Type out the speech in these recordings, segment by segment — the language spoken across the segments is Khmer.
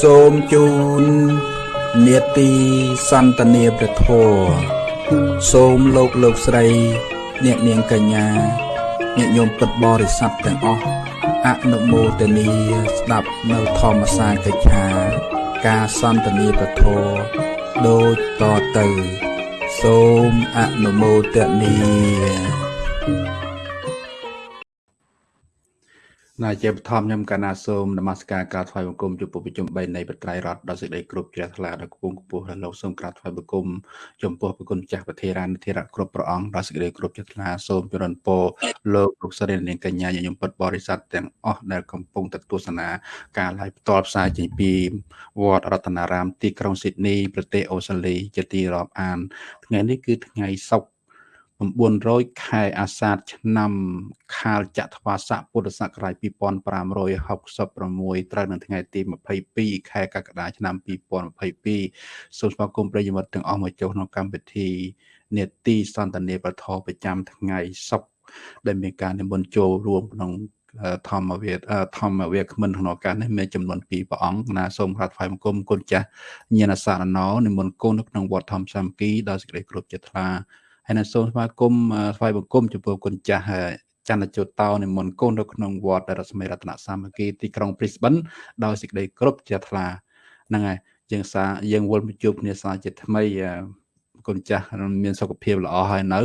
សូមជូននេតិសន្តានាព្រះធម៌សូមលោកលោកស្រី អ្នកនាងកញ្ញាញាតិញោមពុទ្ធបរិស័ទទាំងអស់អនុមោទនីស្ដាប់នៅធម្មសាកិច្ឆា ការសន្តានាព្រះធម៌ដូចតទៅ សូមអនុមោទនី ណាជាបឋមខ្ញុំកណាសូមនមស្ការការថ្វាយបង្គំចំពោះប្រជុំ3នៃបត្រៃរដ្ឋដល់សេចក្តីគ្រប់ជ្រះថ្លាដល់គង់គពោះដល់លោកសូមក្រាបថ្វាយបង្គំចំពោះប្រគុណចាស់ប្រធារានធិរៈគ្រប់ព្រះអង្គដល់សេចក្តីគ្រប់ជ្រះថ្លាសូមជរនពរលោកលោកស្រីនាងកញ្ញាញញឹមពិតបរិស័ទទាំងអស់ដែលកំពុងទៅទស្សនាការ live ផ្ទាល់ផ្សាយចេញពីវត្តរតនារាមទីក្រុងស៊ីដនីប្រទេសអូស្ត្រាលីជាទីរាប់អានថ្ងៃនេះគឺថ្ងៃសុក្រ 900ខែអាសាឍឆ្នាំខាលចត្វាស័កពុទ្ធសករាជ2566ត្រូវនៅថ្ងៃទី22ខែកក្កដាឆ្នាំ2022សូមស្វាគមន៍ប្រិយមិត្តទាំងអស់មកចូលក្នុងកម្មវិធីនេតិសន្តានាប្រធប្រចាំថ្ងៃសុក្រដែលមានការនិមន្តចូលរួមក្នុងធម្មវាធម្មវាគ្មិនក្នុងឱកាសនេះមានចំនួន2ព្រះអង្គណាសូមក្រាបថ្វាយបង្គំគុណចាស់ញាណសារណោនិមន្តគង់នៅក្នុងវត្តធម្មសាមគ្គីដោយសេចក្តីគោរពចិត្តថ្លា ហើយនៅសូមស្វាគមន៍ថ្វាយបង្គំចំពោះគុណចាស់ចន្ទជតោនិមន្តកូននៅក្នុងវត្តរស្មីរតនសាមគ្គីទីក្រុង Brisbane ដោយសេចក្តីគ្រប់ជាថ្លាហ្នឹងហើយយើងសាយើងវិលមកជួបគ្នាសាជាថ្មីគុណចាស់មានសុខភាពល្អហើយនៅ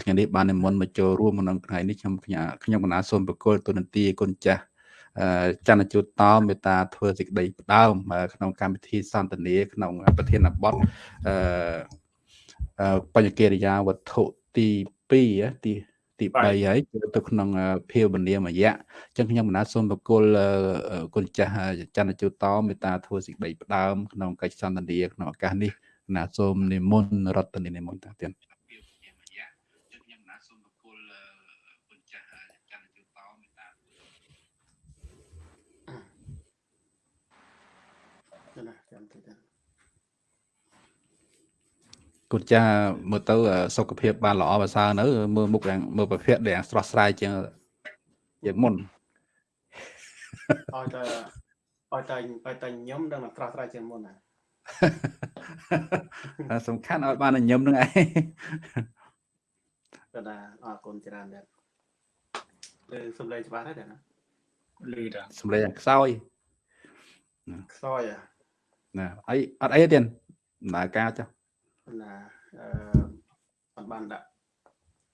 ថ្ងៃនេះបាននិមន្តមកចូលរួមក្នុងថ្ងៃនេះខ្ញុំខ្ញុំកណាសូមប្រគល់ទូនន្ទីគុណចាស់ចន្ទជូតតមេត្តាធ្វើសេចក្តីផ្ដើមក្នុងកម្មវិធីសន្ទនាក្នុងប្រធានបទអឺ បញ្ញកិរិយាវត្ថុទី2ទីទី3ហើយទៅក្នុងភាវនាមយៈអញ្ចឹងខ្ញុំបណ្ដាសូមបកគលគុណចាស់ចន្ទជូតមេត្តាធ្វើសេចក្តីផ្ដើមក្នុងកិច្ចសន្ទនាក្នុងឱកាសនេះណាសូមនិមន្តរតនានិមន្តតាទៀត គុណចាមើលទៅសុខភាពបានល្អប្រសើរនៅ មើលមុខយ៉ាងមើលប្រភេទដែលស្រស់ស្រាយជាងជាងមុនឲ្យតែឲ្យតែឲ្យតែញឹមដល់ស្រស់ស្រាយជាងមុនណាសំខាន់ឲ្យបានញឹមនឹងឯងក៏ណាអរគុណច្រើនដែរលើសំឡេងច្បាស់ដែរណាលឺតាសំឡេងខ្សោយខ្សោយណាអីអត់អីទេដំណើរការចុះ ណាអឺអត់បានដាក់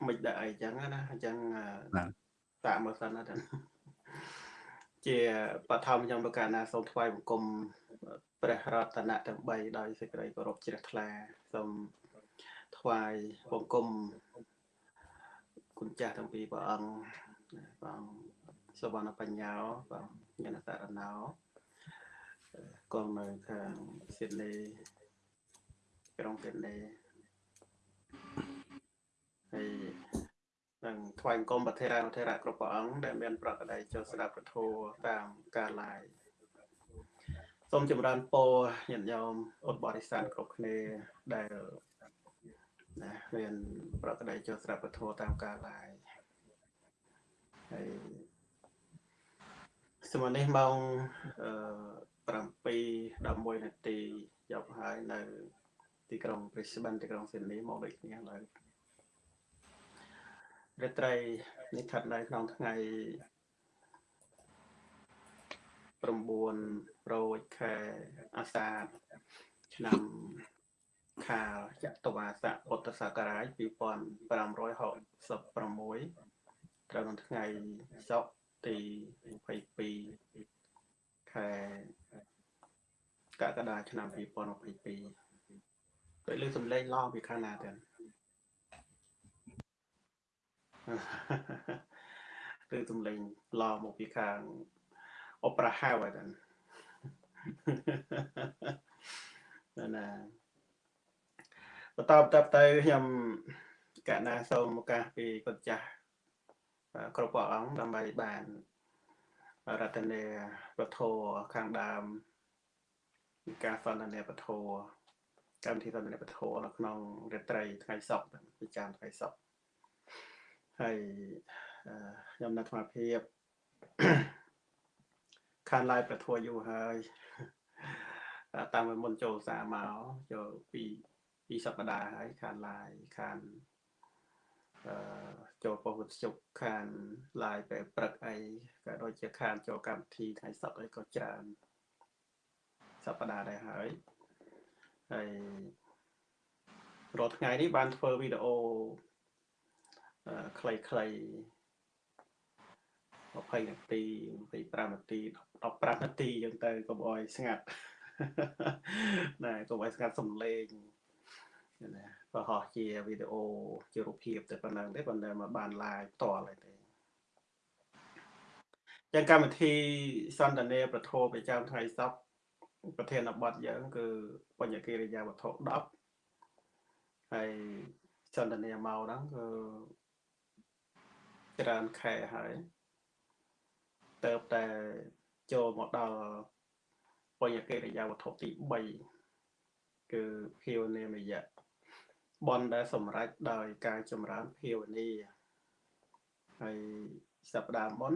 មិនដាក់អីចឹងណាអញ្ចឹងតាក់មើលសិនណាជាបឋមខ្ញុំប្រកាសណាសូមថ្វាយបង្គំព្រះរតនៈទាំង3ដោយសេចក្តីគោរពជ្រះថ្លាសូមថ្វាយបង្គំគុណចាស់ទាំងពីរព្រះអង្គព្រះអង្គសវណ្ណបញ្ញាព្រះញាណសារណោកងនៅខាងស៊ីដនី ក្រុងពេលេហើយនឹងថ្វាយអង្គមប្រធានប្រធានគ្រប់ព្រះអង្គដែលមានប្រកបដោយចូលស្ដាប់ពធតាមការឡាយសូមចម្រើនពរញាតិញោមឧត្តបរិស័ទគ្រប់គ្នាដែលណាមានប្រកបដោយចូលស្ដាប់ពធតាមការឡាយហើយសម័យនេះម៉ោង7 11នាទីយកហើយនៅ ទីក្រុង Brisbane ទីក្រុង Sydney មកដូចគ្នាឡើយរាត្រីនេះស្ថិតនៅក្នុងថ្ងៃ9រោចខែអាសាឍឆ្នាំខាលចតុវាស័កពុទ្ធសករាជ2566ត្រូវនៅថ្ងៃសុក្រទី22ខែកក្កដាឆ្នាំ2022 ដូចលើសំឡេងឡងពីខាងណាទៅគឺសំឡេងឡងមកពីខាងអបរហៅហើយតាណាបន្តបន្តទៅខ្ញុំកណាសូមឱកាសពីគុណចាស់គ្រប់ព្រះអង្គដើម្បីបានរតនាពធខាងដើមការសន្ទនាពធ កម្មវិធីសន្ទនាពធនៅក្នុងរាត្រីថ្ងៃសុក្រពិចារថ្ងៃសុក្រហើយខ្ញុំនៅថ្មភាពខានឡាយប្រធัวយូរហើយតាមមុនចូលសាមកចូលពីពីសប្តាហ៍ហើយខានឡាយខានអឺចូលពហុជុកខានឡាយពេលព្រឹកអីក៏ដូចជាខានចូលកម្មវិធីថ្ងៃសុក្រអីក៏ច្រើនសប្តាហ៍ដែរហើយ ហើយរាល់ថ្ងៃនេះបានធ្វើវីដេអូខ្លីៗ20នាទី25នាទី15នាទីអញ្ចឹងទៅកុំអោយស្ងាត់ណែកុំអោយស្ងាត់សំឡេងណាប្រហោះជាវីដេអូជារូបភាពតែប៉ុណ្ណឹងទេប៉ុន្តែមកបាន live ផ្ទាល់ហើយទេចឹងកម្មវិធីសន្តានាប្រធោប្រចាំថ្ងៃសប្តាហ៍ ប្រធានបទយើង គឺបញ្ញកិរិយាវត្ថុ10ហើយសន្តានាមកហ្នឹងគឺច្រើនខែហើយទៅតែចូលមកដល់បញ្ញកិរិយាវត្ថុទី3គឺភាវនាមយៈបនដែលសម្រេចដោយការចម្រើនភាវនាហើយសប្តាហ៍មុន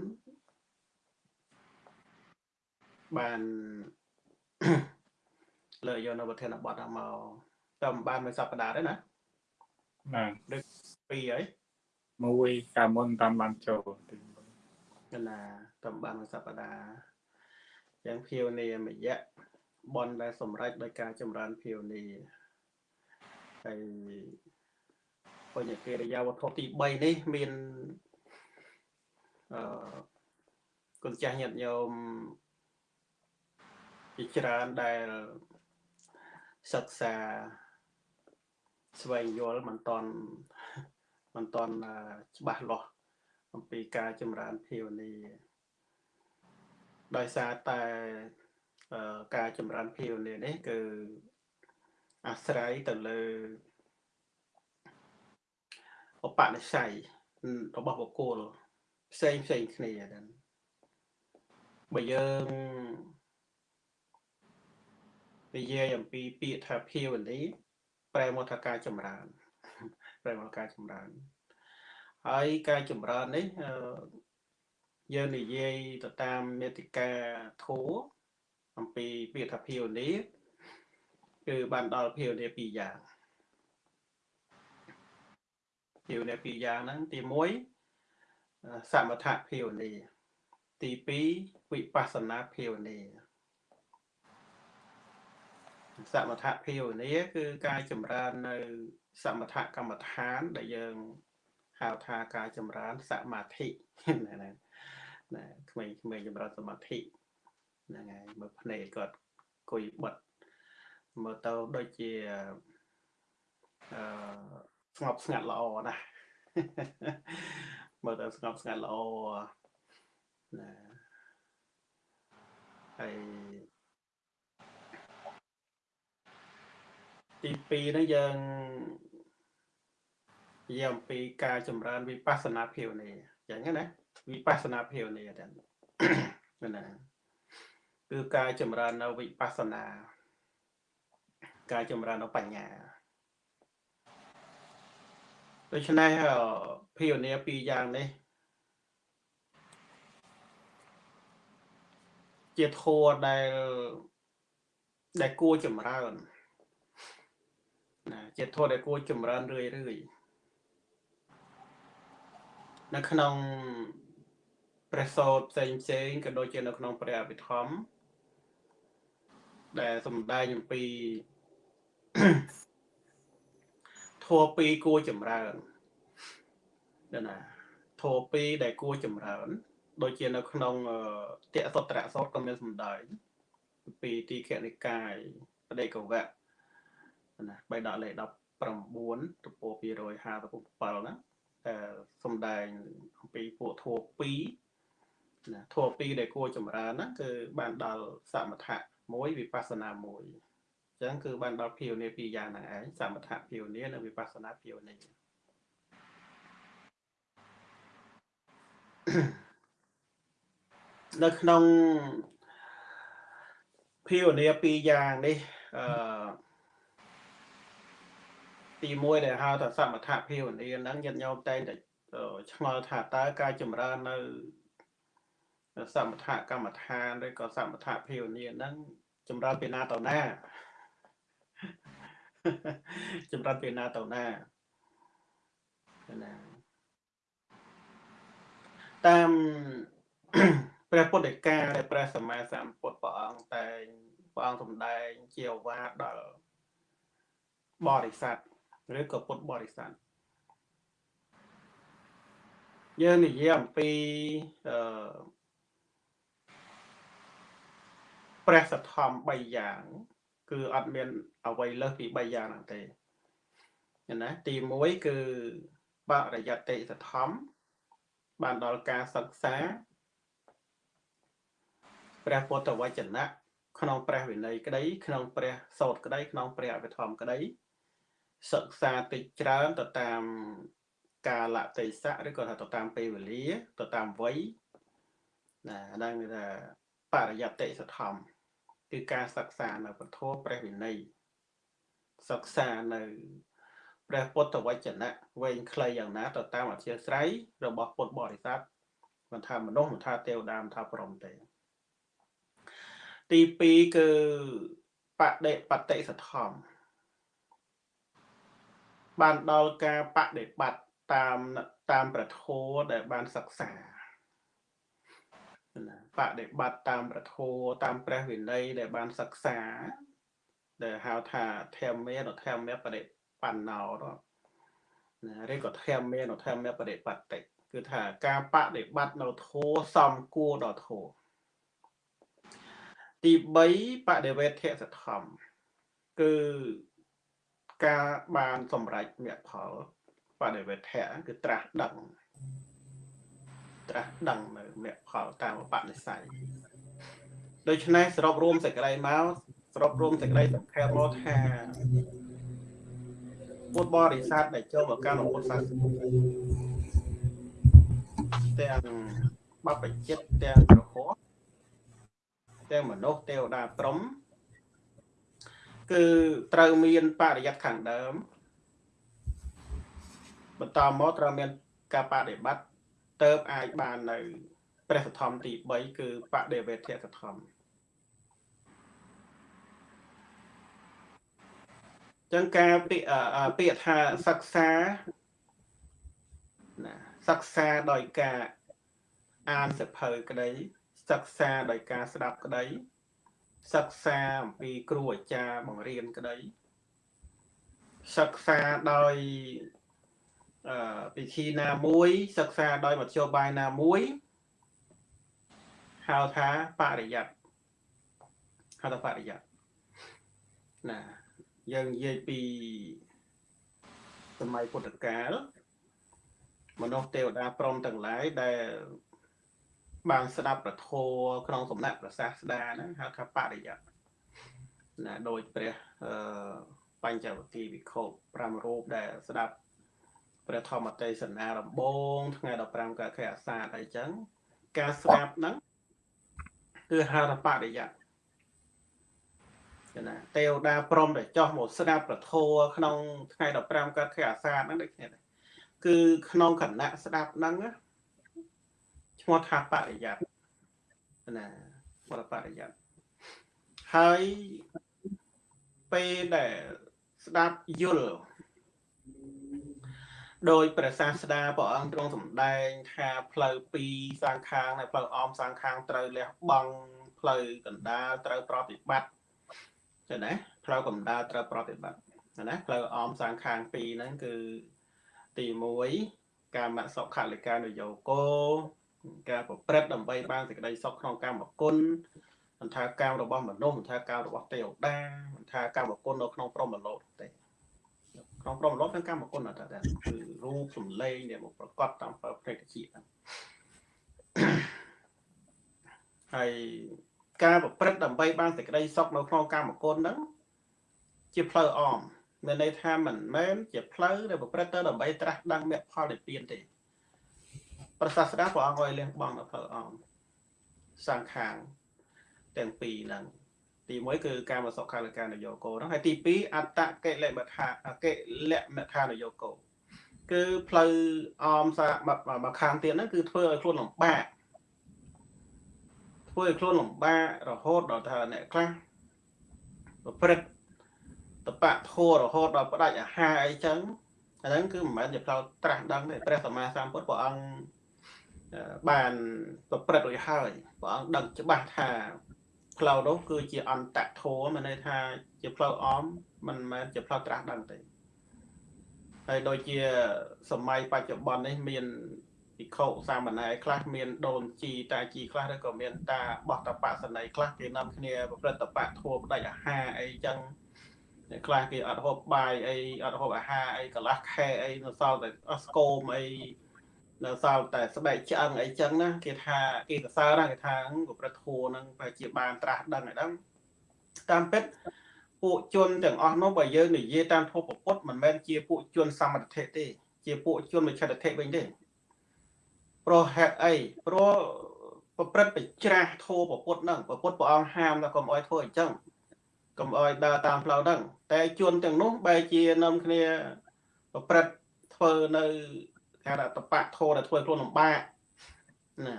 បាន លើយកនៅប្រធានបទហ្នឹងមកតែមិនបានមួយសប្តាហ៍ទេណាណាដូចពីរហើយមួយកាលមុនតាមបានចូលទីណាតាមបានមួយសប្តាហ៍យ៉ាងភាវនាមយៈបនដែលសម្រេចដោយការចម្រើនភាវនាហើយបញ្ញកិរិយាវត្ថុទី3នេះមានអឺគុណចាស់ញាតិញោមជាច្រើនដែល សិក្សាស្វែងយល់មិនតន់មិនតន់ច្បាស់លាស់អំពីការចម្រើនភាវនាដោយសារតែការចម្រើនភាវនានេះគឺអាស្រ័យទៅលើឧបនិស្ស័យរបស់បុគ្គលផ្សេងផ្សេងគ្នាហ្នឹងបើយើង និយាយអំពីពាក្យថាភាវនីប្រែមកថាការចម្រើនប្រែមកការចម្រើនហើយការចម្រើននេះយើងនិយាយទៅតាមមេតិកាធัวអំពីពាក្យថាភាវនីគឺបានដល់ភាវនាពីរយ៉ាងភាវនាពីរយ៉ាងហ្នឹងទី1សមថភាវនាទី2វិបស្សនាភាវនា សមថភាវនាគឺការចម្រើននៅ សមថកម្មដ្ឋានដែលយើងហៅថាការចម្រើនសមាធិណាណាក្មេងៗចម្រើនសមាធិហ្នឹងហើយមើលភ្នែកគាត់គួយបិទមើលទៅដូចជាអឺស្ងប់ស្ងាត់ល្អណាស់មើលទៅស្ងប់ស្ងាត់ល្អណាហើយ ទី2នេះយើងនិយាយអំពីការចម្រើនវិបស្សនាភាវនាអញ្ចឹងណាវិបស្សនាភាវនាទាំងណាគឺការចម្រើននៅវិបស្សនា ការចម្រើននៅបញ្ញាដូច្នេះភាវនាពីរយ៉ាងនេះជាធัวដែលដែលគួរចម្រើន ណាជាធម៌ដែលគួរចម្រើនរឿយរឿយនៅក្នុងព្រះសោតផ្សេងផ្សេងក៏ដូចជានៅក្នុងព្រះអភិធម្មដែលសំដែងអំពីធម៌ពីរគួរចម្រើនណាធម៌ពីរដែលគួរចម្រើន ដូចជានៅក្នុងតេសត្រៈសោតក៏មានសំដែងពីទីខនិកាយបដិកវៈ ណាបៃដកលេខ19ទំព័រ257ណាតែសំដែងអំពីពួកធัว2ណាធัว2ដែលគួរចម្រើនណាគឺបានដល់សមថៈមួយវិបស្សនាមួយអញ្ចឹងគឺបានដល់ភាវនាពីរយ៉ាងហ្នឹងឯងសមថៈភាវនានិងវិបស្សនាភាវនានៅក្នុងភាវនាពីរយ៉ាងនេះអឺ ទី1ដែលហៅថាសមថភាវនាហ្នឹងញាតិញោមតែងតែឆ្ងល់ថាតើការចម្រើននៅសមថកម្មដ្ឋានឬក៏សមថភាវនាហ្នឹងចម្រើនពីណាទៅណាចម្រើនពីណាទៅណាណាតាមព្រះពុទ្ធដីកាដែលព្រះសម្មាសម្ពុទ្ធព្រះអង្គតែងព្រះអង្គសម្ដែងជាអវាទដល់បរិស័ទ ឬក៏ពុទ្ធបរិស័ទយើងនិយាយអំពីអឺព្រះសទ្ធំ3យ៉ាង គឺអត់មានអ្វីលើសពី3យ៉ាងហ្នឹងទេណាទី1គឺបរិយតិសទ្ធំបានដល់ការសិក្សាព្រះពុទ្ធវចនៈក្នុងព្រះវិន័យក្តី ក្នុងព្រះសោតក្តីក្នុងព្រះអភិធម្មក្តី សិក្សាតិចច្រើនទៅតាមកាលៈទេសៈឬក៏ថាទៅតាមពេលវេលាទៅតាមវ័យណាហ្នឹងគឺថាបរិយតិសធម្មគឺការសិក្សានៅពធព្រះវិន័យសិក្សានៅព្រះពុទ្ធវចនៈវែងខ្លីយ៉ាងណាទៅតាមអធិស្ស្រ័យរបស់ពុទ្ធបរិស័ទមិនថាមនុស្សមិនថាទេវតាមិនថាព្រហ្មទេទី2គឺបដិបតិសធម្ម បានដល់ការបដិបត្តិតាមតាមប្រធោដែលបានសិក្សាណាបដិបត្តិតាមប្រធោតាមព្រះវិន័យដែលបានសិក្សា ដែលហៅថាធម្មមេនធម្មបដិបណ្ណោណាឬក៏ធម្មមេនធម្មបដិបត្តិគឺថាការបដិបត្តិនៅធោសំគួរដល់ធោទី3បដិវេធសធម្មគឺ ការបានសម្រេចមគ្គផលបដិវេធៈគឺត្រាស់ដឹងត្រាស់ដឹងនៅមគ្គផលតាមបនិស័យដូច្នេះសរុបរួមសេចក្តីមកសរុបរួមសេចក្តីសង្ខេបមកថាពុទ្ធបរិស័ទដែលចូលមកកាន់ពុទ្ធសាសនាទាំងបព្វជិតទាំងប្រហោះទាំងមនុស្សទេវតាព្រំ គឺត្រូវមានបរិយ័តខាងដើមបន្តមកត្រូវមានការបដិបត្តិទៅអាចបាននៅ ព្រះសទ្ធំទី3គឺបដិវេធសទ្ធំចឹងការពាក្យពាក្យថាសិក្សាណាសិក្សាដោយការអានសភៅក្តីសិក្សាដោយការស្ដាប់ក្តី សិក្សាអំពីគ្រូអាចារ្យបង្រៀនក្តីសិក្សាដោយអឺពិធីណាមួយ សិក្សាដោយមធ្យោបាយណាមួយហៅថាបរិយ័តហៅថាបរិយ័តណាយើងនិយាយពីសម័យពុទ្ធកាលមនុស្សទេវតាព្រមទាំងឡាយដែល បានស្ដាប់ប្រធោក្នុងសំណាក់ប្រសាស្ដាហ្នឹងហៅថាបរិយ័តណាដោយព្រះអឺបញ្ចវគិវិខោ5រូបដែលស្ដាប់ព្រះធម្មទេសនាដំបងថ្ងៃ15កក្កអាសាទអីចឹងការស្ដាប់ហ្នឹងគឺហៅថាបរិយ័តណាទេវតាព្រមតែចោះមកស្ដាប់ប្រធោក្នុងថ្ងៃ15កើតខែអាសាទហ្នឹងដូចគ្នាគឺក្នុងគណៈស្ដាប់ហ្នឹង ឈ្មោះថាបរិយ័តណាបរបរិយ័តហើយពេលដែលស្ដាប់យល់ដោយព្រះសាស្តាព្រះអង្គទ្រង់សម្ដែងថាផ្លូវពីរសាងខាងហើយផ្លូវអមសាងខាងត្រូវលះបង់ផ្លូវកណ្ដាលត្រូវប្រតិបត្តិចឹងណាផ្លូវកណ្ដាលត្រូវប្រតិបត្តិណាផ្លូវអមសាងខាងពីរហ្នឹងគឺទី1កាមសុខលិកានយោគោ ការប្រព្រឹត្តដើម្បីបានសេចក្តីសុខក្នុងកម្មគុណមិនថាកម្មរបស់មនុស្សមិនថាកម្មរបស់ទេវតាមិនថាកម្មគុណនៅក្នុងព្រហ្មលោកទេក្នុងព្រហ្មលោកទាំងកម្មគុណអត់ដែរគឺរូបសម្លេងដែលមកប្រកបតាមប្រតិជាហើយការប្រព្រឹត្តដើម្បីបានសេចក្តីសុខនៅក្នុងកម្មគុណហ្នឹងជាផ្លូវអមមានន័យថាមិនមែនជាផ្លូវដែលប្រព្រឹត្តទៅដើម្បីត្រាស់ដឹងមគ្គផលនិព្វានទេ ព្រះសាស្តាព្រះអង្គឲ្យលះបង់នៅផ្លូវអមសង្ខាងទាំងពីរហ្នឹងទី1គឺកាមសុខាលកានយោគោហ្នឹងហើយទី2អត្តកិលមថាកិលមថានយោគោគឺផ្លូវអមសាមកខាងទៀតហ្នឹងគឺធ្វើឲ្យខ្លួនលំបាកធ្វើឲ្យខ្លួនលំបាករហូតដល់ថាអ្នកខ្លះប្រព្រឹត្តតបៈធัวរហូតដល់ផ្ដាច់អាហារអីចឹងអាហ្នឹងគឺមិនមែនជាផ្លូវត្រាស់ដឹងទេព្រះសម្មាសម្ពុទ្ធព្រះអង្គ បានប្រព្រឹត្តរួចហើយព្រះអង្គដឹងច្បាស់ថាផ្លូវនោះគឺជាអន្តៈធัวមានន័យថាជាផ្លូវអមមិនមែនជាផ្លូវត្រាស់ដឹងទេហើយដូចជាសម័យបច្ចុប្បន្ននេះមានភិក្ខុសាមណេរខ្លះមានដូនជីតាជីខ្លះឬក៏មានតាបោះតបសន័យខ្លះគេនាំគ្នាប្រព្រឹត្តតបៈធัวផ្ដាច់អាហារអីចឹងខ្លះគេអត់ហូបបាយអីអត់ហូបអាហារអីកន្លះខែអីនៅសល់តែអស្គមអី នៅសល់តែស្បែកឆ្អឹងអីចឹងណាគេថាគេសរសើរណាគេថាប្រព្រឹត្តធัวហ្នឹងប្រហែលជាបានត្រាស់ដឹងឲ្យដឹងតាមពិតពួកជនទាំងអស់នោះបើយើងនិយាយតាមធម៌ពុទ្ធមិនមែនជាពួកជនសមត្ថៈទេ ជាពួកជនវិឆិតធិវិញទេព្រោះហេតុអីព្រោះប្រព្រឹត្តបច្រាស់ធម៌ពុទ្ធហ្នឹងពុទ្ធព្រះអង្គហាមថាកុំអោយធ្វើអញ្ចឹងកុំអោយដើរតាមផ្លូវហ្នឹងតែជនទាំងនោះបែរជានាំគ្នាប្រព្រឹត្តធ្វើនៅ គេថាតបៈធម៌ដែលធ្វើខ្លួនលំបាកណា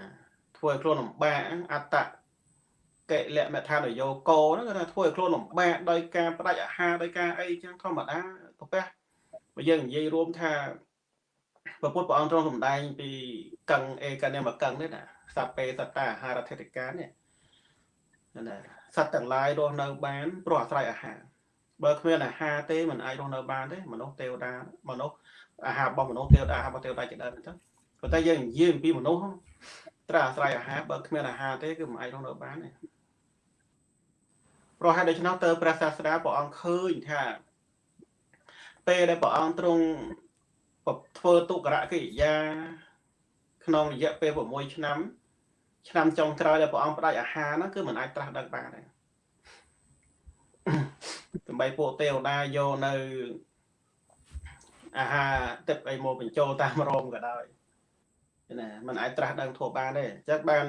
ធ្វើខ្លួនលំបាកអត្តកិលមថានយោគោហ្នឹងគឺថាធ្វើឲ្យខ្លួនលំបាកដោយការបដិអាហារដោយការអីចឹងធម្មតាប្រពះបើយើងនិយាយរួមថាព្រះពុទ្ធព្រះអង្គទ្រង់សម្ដែងពីកឹងអេកនិមកឹងនេះណាសត្វពេសត្តាអាហារធិតិកានេះណាសត្វទាំងឡាយរស់នៅបានព្រោះអាស្រ័យអាហារបើគ្មានអាហារទេมันអាចរស់នៅបានទេមនុស្សទេវតាមនុស្ស អាហាររបស់មនុស្សទេវតាអាហាររបស់ទេវតាជាដើមអញ្ចឹងប៉ុន្តែយើងនិយាយអំពីមនុស្សត្រូវអាស្រ័យអាហារបើគ្មានអាហារទេគឺមិនអាចរស់នៅបានទេព្រោះហេតុដូច្នោះទៅព្រះសាស្តាព្រះអង្គឃើញថា ពេលដែលព្រះអង្គទ្រង់ធ្វើទុក្ករកិរិយា ក្នុងរយៈពេល6ឆ្នាំ ឆ្នាំចុងក្រោយដែលព្រះអង្គផ្ដាច់អាហារហ្នឹងគឺមិនអាចត្រាស់ដឹងបានទេដើម្បីពួកទេវតាយកនៅ អាហារទឹកអីមកបញ្ចូលតាមរោមក៏ដោយណាมันអាចត្រាស់ដឹងធัวបានទេអញ្ចឹងបាន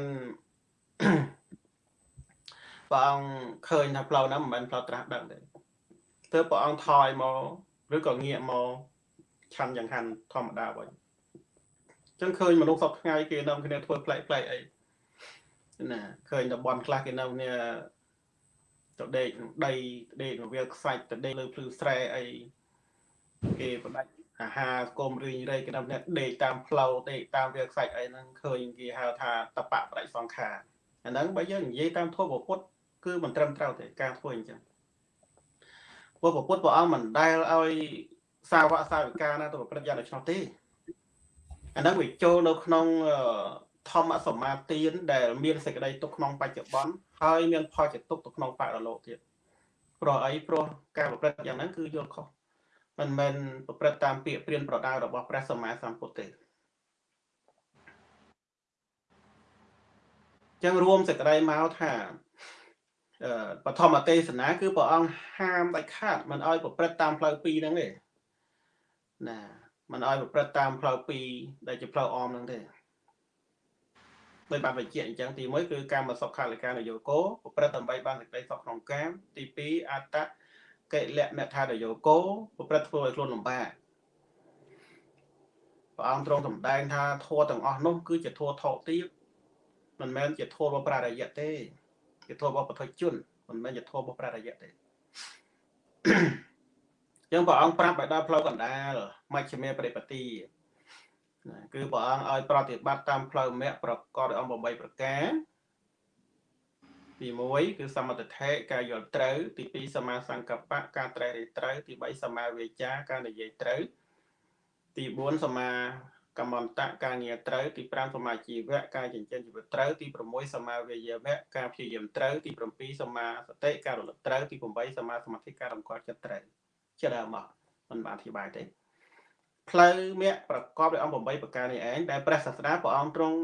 ព្រះអង្គឃើញថាផ្លូវហ្នឹងមិនមែនផ្លូវត្រាស់ដឹងទេទើបព្រះអង្គថយមកឬក៏ងាកមកឆាន់យ៉ាងហាន់ធម្មតាវិញអញ្ចឹងឃើញមនុស្សសពថ្ងៃគេនាំគ្នាធ្វើផ្លែកផ្លែកអីណាឃើញតំបន់ខ្លះគេនៅគ្នាទៅដេកដីដេកវាខ្សាច់ទៅដេកលើភ្លឺស្រែអី គេបដាច់អាហារកុំរីងរៃគេនៅគ្នាដេកតាមផ្លូវដេកតាមវាខ្សាច់អីហ្នឹងឃើញគេហៅថាតបៈបដិសង្ខារអាហ្នឹងបើយើងនិយាយតាមធម៌ពុទ្ធគឺមិនត្រឹមត្រូវទេការធ្វើអញ្ចឹងព្រោះពុទ្ធព្រះអង្គមិនដែលឲ្យសាវកសាវិកាណាទៅប្រព្រឹត្តយ៉ាងដូច្នោះទេអាហ្នឹងវាចូលនៅក្នុងធម្មសមាទានដែលមានសេចក្តីទុកក្នុងបច្ចុប្បន្នហើយមានផលជាទុកទៅក្នុងបរលោកទៀតព្រោះអីព្រោះការប្រព្រឹត្តយ៉ាងហ្នឹងគឺយល់ខុស មិនមែនប្រព្រឹត្តតាមពាក្យព្រានប្រដៅរបស់ព្រះសម្មាសម្ពុទ្ធទេចឹងរួមសេចក្តីមកថាបឋមទេសនាគឺព្រះអង្គហាមដាច់ខាតមិនឲ្យប្រព្រឹត្តតាមផ្លូវពីរហ្នឹងទេណាមិនឲ្យប្រព្រឹត្តតាមផ្លូវពីរដែលជាផ្លូវអមហ្នឹងទេដោយបានបញ្ជាក់អញ្ចឹងទី1គឺកាមសុខខាលិកានយោគោប្រព្រឹត្តដើម្បីបានសេចក្តីសុខក្នុងកាមទី2អត្ត កិលមថានយោគោប្រព្រឹត្តធ្វើឲ្យខ្លួនលំបាកព្រះអង្គទ្រង់សម្ដែងថាធัวទាំងអស់នោះគឺជាធัวថោកទាបមិនមែនជាធัวរបស់ប្រារយៈទេជាធម៌របស់ពុទ្ធជនមិនមែនជាធម៌របស់ព្រះរយៈទេចឹងព្រះអង្គប្រាប់ឲ្យដល់ផ្លូវកណ្ដាលមជ្ឈិមេបរិបទាគឺព្រះអង្គឲ្យប្រតិបត្តិតាមផ្លូវមគ្គប្រកបដោយអង្គ8ប្រការ ទី1គឺសមត្ថដ្ឋិការយល់ត្រូវ ទី2សមាសង្កបៈការត្រេះរិះត្រូវ ទី3សមាវាចាការនិយាយត្រូវ ទី4សមាកម្មន្តៈការងារត្រូវទី5សមាជីវៈការចិញ្ចឹមជីវិតត្រូវទី6សមាវិយមៈការព្យាយាមត្រូវទី7សមាសតិការរលឹកត្រូវទី8សមាសមាធិការរំខាត់ចិត្តត្រូវជាដើមមកមិនបានអធិប្បាយទេផ្លូវមគ្គប្រកបដោយអង្គ8ប្រការនេះឯងដែលព្រះសាស្តាព្រះអង្គទ្រង់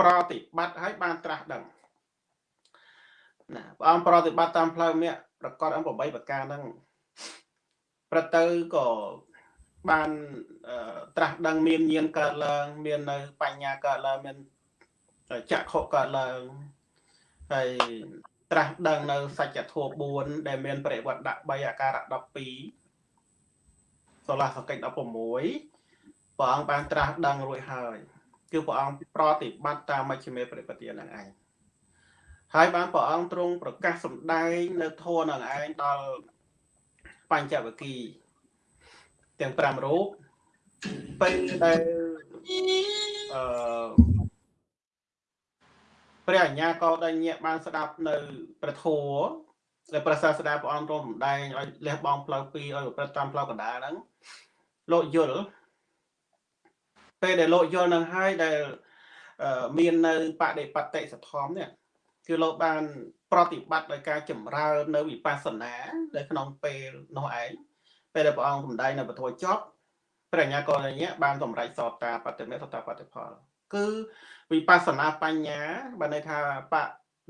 ប្រតិបត្តិឲ្យបានត្រាស់ដឹង ណាព្រះអង្គប្រតិបត្តិតាមផ្លូវមគ្គប្រកបអង្គ8ប្រការហ្នឹងប្រទៅក៏បានត្រាស់ដឹងមានញាណកើតឡើង មាននៅបញ្ញាកើតឡើងមានចក្ខុកើតឡើងហើយត្រាស់ដឹងនៅសច្ចធម៌4ដែលមានប្រវត្តិដាក់3អាការៈ12សូលាសកិច្ច16ព្រះអង្គបានត្រាស់ដឹងរួចហើយគឺព្រះអង្គប្រតិបត្តិតាមមជ្ឈិមេប្រតិបត្តិហ្នឹងឯង ហើយបានព្រះអង្គទ្រង់ប្រកាសសម្ដែងនៅធម៌នឹងឯងដល់បញ្ចវគិទាំង5រូបពេលដែលអឺព្រះអញ្ញាក៏ដេញញាក់បានស្ដាប់នៅព្រះធម៌ដែលព្រះសាស្តាព្រះអង្គទ្រង់សម្ដែងឲ្យលះបង់ផ្លូវពីរឲ្យប្រព្រឹត្តតាមផ្លូវកណ្ដាលហ្នឹងលោកយល់ពេលដែលលោកយល់នឹងហើយដែលមាននៅបដិបត្តិសធម្មនេះ គឺលោកបាន ប្រតិបត្តិដោយការចម្រើននៅវិបស្សនានៅក្នុងពេលនោះឯងពេលដែលព្រះអង្គសម្ដែងនៅពធចប់ព្រះញ្ញាកលញ្ញៈបានសម្រេចសតតាបតិមេសតតាបតិផល គឺវិបស្សនាបញ្ញាបានន័យថាប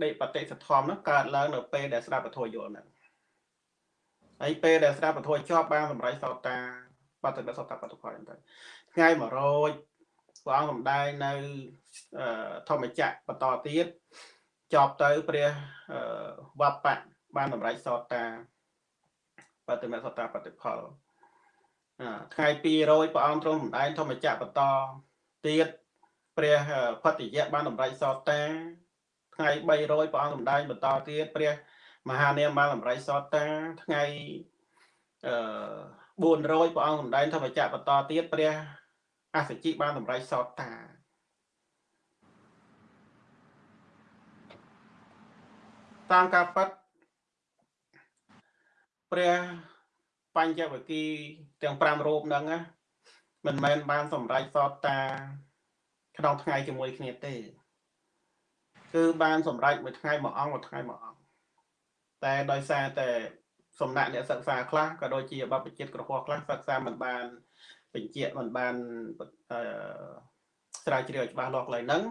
ដិបត្តិសធម្មនោះកើតឡើងនៅពេលដែលស្ដាប់ពធយល់ហ្នឹងហើយពេលដែលស្ដាប់ពធចប់បានសម្រេចសតតាបតិមេសតតាបតិផលហ្នឹងទៅថ្ងៃ100ព្រះអង្គសម្ដែងនៅធម្មចក្របន្តទៀត ចប់ទៅព្រះវបៈបានសម្រេចសតតាបតិមសតាបតិផលថ្ងៃ200ព្រះអង្គទ្រង់សម្ដែងធម្មចក្របន្តទៀតព្រះផតិយៈបានសម្រេចសតតាថ្ងៃ300ព្រះអង្គសម្ដែងបន្តទៀតព្រះមហានាមបានសម្រេចសតតាថ្ងៃអឺ400ព្រះអង្គសម្ដែងធម្មចក្របន្តទៀតព្រះអសជិបានសម្រេចសតតា តាមការប៉ັດព្រះបញ្ចវគិទាំង5រូបហ្នឹងណាមិនមែនបានសម្រេចសតតាក្នុងថ្ងៃជាមួយគ្នាទេ គឺបានសម្រេចមួយថ្ងៃមួយអង្គមួយថ្ងៃមួយអង្គតែដោយសារតែសំណាក់អ្នកសិក្សាខ្លះក៏ដូចជាបបជិតក្រហោះខ្លះសិក្សាមិនបានបញ្ជាក់មិនបានស្រាវជ្រាវច្បាស់លាស់កន្លែងហ្នឹង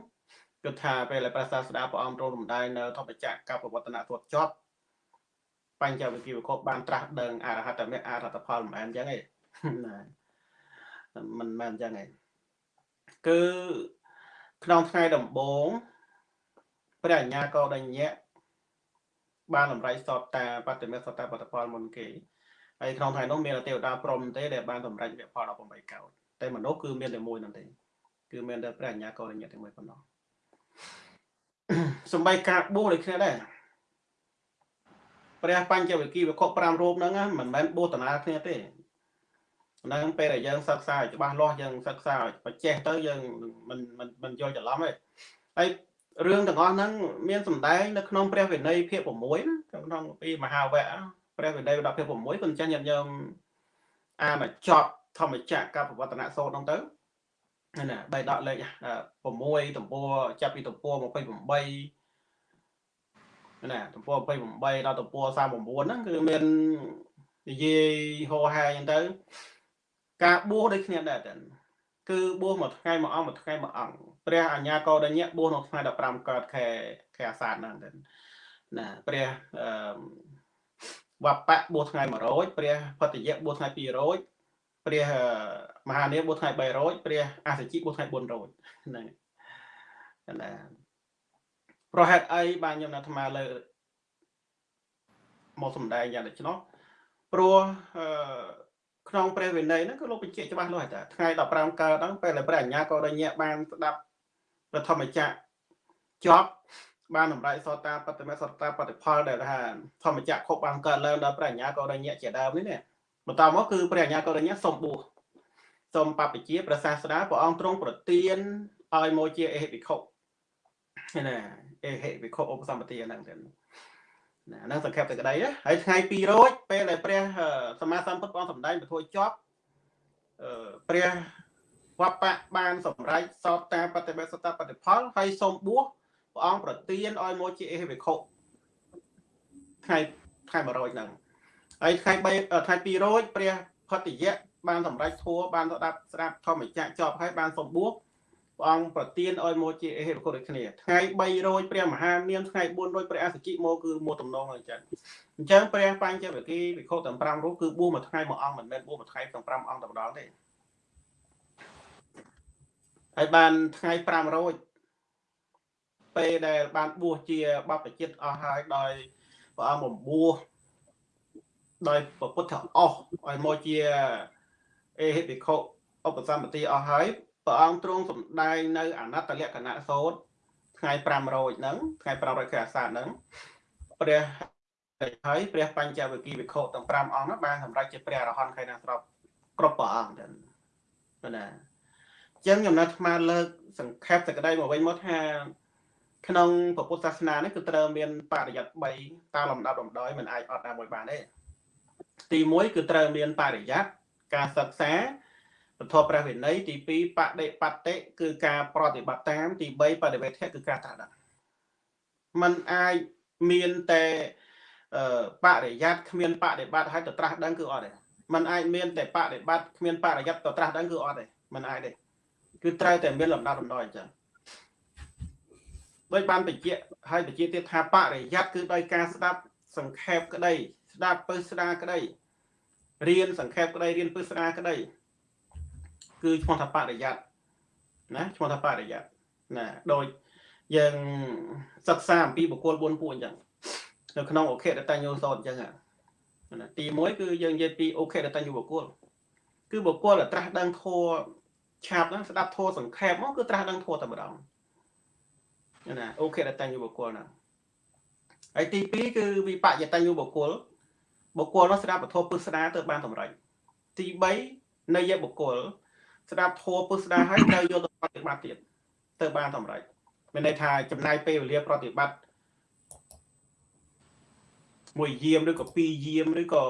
គិតថាពេលដែលព្រះសាស្តាព្រះអង្គទ្រង់រំដែងនៅធម្មចក្រកបវត្តនធម៌ចប់បញ្ចវិគិវកបបានត្រាស់ដឹងអរហត្តមេអរហត្តផលមិនមែនអញ្ចឹងទេណាមិនមែនអញ្ចឹងទេគឺក្នុងថ្ងៃដំបូងព្រះអញ្ញាកោដញ្ញៈបានលំរៃសតតាបតិមេសតតាបតផលមុនគេហើយក្នុងថ្ងៃនោះមានទេវតាព្រមទេដែលបានសម្រេចវគ្គផល18កោដតែមនុស្សគឺមានតែមួយនោះទេគឺមានតែព្រះអញ្ញាកោដញ្ញៈតែមួយប៉ុណ្ណោះ សំបីការបួសដូចគ្នាដែរព្រះបញ្ចវិគិវិខ5រូបហ្នឹងមិនមែនបួសតាណាគ្នាទេហ្នឹងពេលដែលយើងសិក្សាឲ្យច្បាស់លាស់យើងសិក្សាឲ្យបច្ចេះទៅយើងមិនមិនមិនយល់ច្រឡំទេហើយរឿងទាំងអស់ហ្នឹងមានសម្ដែងនៅក្នុងព្រះវិន័យភាគ6ណាក្នុងពីមហាវគ្គព្រះវិន័យ10ភាគ6គុណចាស់ញាតិញោមអានមកចប់ធម្មចក្រកបវត្តនសោតហ្នឹងទៅ ណាបៃដកលេខ6ទំព័រចាប់ពីទំព័រ28ណាទំព័រ28ដល់ទំព័រ39ហ្នឹងគឺមាននិយាយហោហាអញ្ចឹងទៅ ការបួសដូចគ្នាដែរតែគឺបួសមួយថ្ងៃមួយអង្គមួយថ្ងៃមួយអង្គព្រះអញ្ញាកោដញ្ញៈបួសនៅថ្ងៃ15កើតខែខែអាសាឍហ្នឹងទៅណាព្រះអឺវបៈបួសថ្ងៃ100ព្រះផតយៈបួសថ្ងៃ200 ព្រះមហានាមបួសថ្ងៃ300ព្រះអសជិបួសថ្ងៃ400ហ្នឹងណាប្រហេតុអីបានខ្ញុំអាត្មាលើមកសំដែងយ៉ាងដូច្នោះព្រោះក្នុងព្រះវិន័យហ្នឹងគឺលោកបញ្ជាក់ច្បាស់លាស់ថាថ្ងៃ15កើតហ្នឹងពេលដែលព្រះអញ្ញាក៏ដញ្ញាបានស្ដាប់ប្រធមចក្រចប់បានតម្រៃសតតាបតិមេសតតាបតិផលដែលថាធម្មចក្រខុបបានកើតឡើងដល់ព្រះអញ្ញាក៏ដញ្ញាជាដើមនេះណា បន្តមកគឺព្រះអញ្ញាករិញ្ញាសូមបួសសូមបព្វជាព្រះសាស្តាព្រះអង្គទ្រង់ប្រទានឲ្យមកជាអេហិភិក្ខុណាអេហិភិក្ខុឧបសម្បទាហ្នឹងទៅណាហ្នឹងសង្ខេបតែក្តីហើយថ្ងៃ200ពេលដែលព្រះសម្មាសម្ពុទ្ធព្រះអង្គសម្ដែងពធចប់ព្រះវបៈបានសម្រេចសតតាបតិបេសតបតិផលហើយសូមបួសព្រះអង្គប្រទានឲ្យមកជាអេហិភិក្ខុថ្ងៃថ្ងៃ100ហ្នឹង ហើយថ្ងៃ3ថ្ងៃ200ព្រះផតិយៈបានសម្រេចធัวបានស្ដាប់ស្ដាប់ធម្មចក្រចប់ហើយបានសម្បួរព្រះអង្គប្រទានឲ្យមកជាអេហិបគុដូចគ្នាថ្ងៃ300ព្រះមហានាមថ្ងៃ400ព្រះអសជិមកគឺមកតំណងអញ្ចឹងអញ្ចឹងព្រះបញ្ចវគិវិខុទាំង5រូបគឺបួសមួយថ្ងៃមួយអង្គមិនមែនបួសមួយថ្ងៃទាំង5អង្គតែម្ដងទេហើយបានថ្ងៃ500ពេលដែលបានបួសជាបព្វជិតអស់ហើយដោយព្រះអង្គបំបួស ដោយពុទ្ធអស់ឲ្យមកជាអេហិភិក្ខុឧបសម្បទាអស់ហើយព្រះអង្គទ្រង់សម្ដែងនៅអនត្តលក្ខណៈសោតថ្ងៃ5រោចហ្នឹងថ្ងៃ500ខែអាសាឍហ្នឹងព្រះហើយព្រះបញ្ចវគិវិខុទាំង5អង្គហ្នឹងបានសម្រេចជាព្រះអរហន្តខែណាស្របគ្រប់ព្រះអង្គទៅណាអញ្ចឹងខ្ញុំនៅអាត្មាលើកសង្ខេបសេចក្តីមកវិញមកថាក្នុងពុទ្ធសាសនានេះគឺត្រូវមានបរិយ័ត3តាមលំដាប់លំដោយមិនអាចអត់ណាមួយបានទេ ទី1គឺត្រូវមានបរិយ័តការសិក្សាពធព្រះវិន័យទី2បដិបត្តិគឺការប្រតិបត្តិតាមទី3បដិវេធគឺការត្រាស់ដឹងมันអាចមានតែបរិយ័តគ្មានបដិបត្តិហើយទៅត្រាស់ដឹងគឺអត់ទេมันអាចមានតែបដិបត្តិគ្មានបរិយ័តទៅត្រាស់ដឹងគឺអត់ទេมันអាចទេគឺត្រូវតែមានលំដាប់លំដោយអញ្ចឹងដោយបានបញ្ជាក់ហើយបញ្ជាក់ទៀតថាបរិយ័តគឺដោយការស្ដាប់សង្ខេបក្តី ស្ដាប់ពើស្ដាក្តីរៀនសង្ខេបក្តីរៀនពើស្ដាក្តីគឺឈ្មោះថាបរិយ័តណាឈ្មោះថាបរិយ័តណាដោយយើងសិក្សាអំពីបុគ្គល4ពួកអញ្ចឹងនៅក្នុងអខេតតញ្ញោសតអញ្ចឹងណាទី1គឺយើងនិយាយពីអខេតតញ្ញោបុគ្គលគឺបុគ្គលត្រាស់ដឹងធម៌ឆាប់ហ្នឹងស្ដាប់ធម៌សង្ខេបមកគឺត្រាស់ដឹងធម៌តែម្ដងណាអូខេតតញ្ញោបុគ្គលហ្នឹងហើយទី2គឺវិបយតញ្ញោបុគ្គល បុគ្គលនោះស្ដាប់ពធពុស្ដាទៅបានសម្រេចទី3នៃយបុគ្គលស្ដាប់ធัวពុស្ដាហើយត្រូវយកទៅប្រតិបត្តិទៀតទៅបានសម្រេចមានន័យថាចំណាយពេលវេលាប្រតិបត្តិមួយយាមឬក៏ពីរយាមឬក៏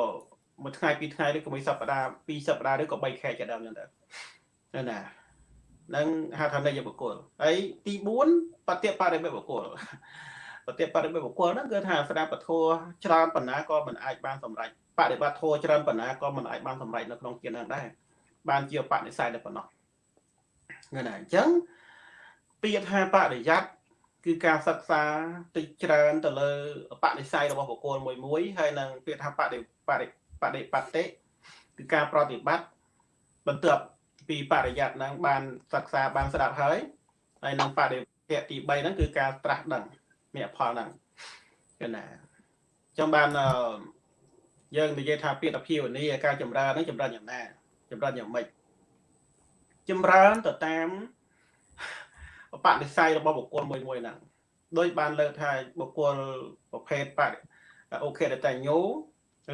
មួយថ្ងៃពីរថ្ងៃឬក៏មួយសប្តាហ៍ពីរសប្តាហ៍ឬក៏3ខែជាដើមចឹងទៅណានឹងហៅថានៃបុគ្គលហើយទី4បតិបរិបបុគ្គល បតិបរិបបុគ្គលហ្នឹងគឺថាស្ដាប់ពធច្រើនបណ្ណាក៏មិនអាចបានសម្រេចបដិបត្តិធម៌ច្រើនបណ្ណាក៏មិនអាចបានសម្រេចនៅក្នុងជាតិហ្នឹងដែរបានជាបនិស័យតែប៉ុណ្ណោះហ្នឹងហើយអញ្ចឹងពាក្យថាបរិយ័តគឺការសិក្សាតិចច្រើនទៅលើបនិស័យរបស់បុគ្គលមួយមួយហើយនឹងពាក្យថាបដិបដិបដិបត្តិគឺការប្រតិបត្តិបន្ទាប់ពីបរិយ័តហ្នឹងបានសិក្សាបានស្ដាប់ហើយហើយនឹងបដិភៈទី3ហ្នឹងគឺការត្រាស់ដឹង មគ្គផលហ្នឹងគឺណាចឹងបានយើងនិយាយថាពាក្យអភិវនីការចម្រើនហ្នឹងចម្រើនយ៉ាងណាចម្រើនយ៉ាងម៉េចចម្រើនទៅតាមបដិស័យរបស់បុគ្គលមួយមួយហ្នឹងដោយបានលើកថាបុគ្គលប្រភេទបដិអូខេតញ្ញូ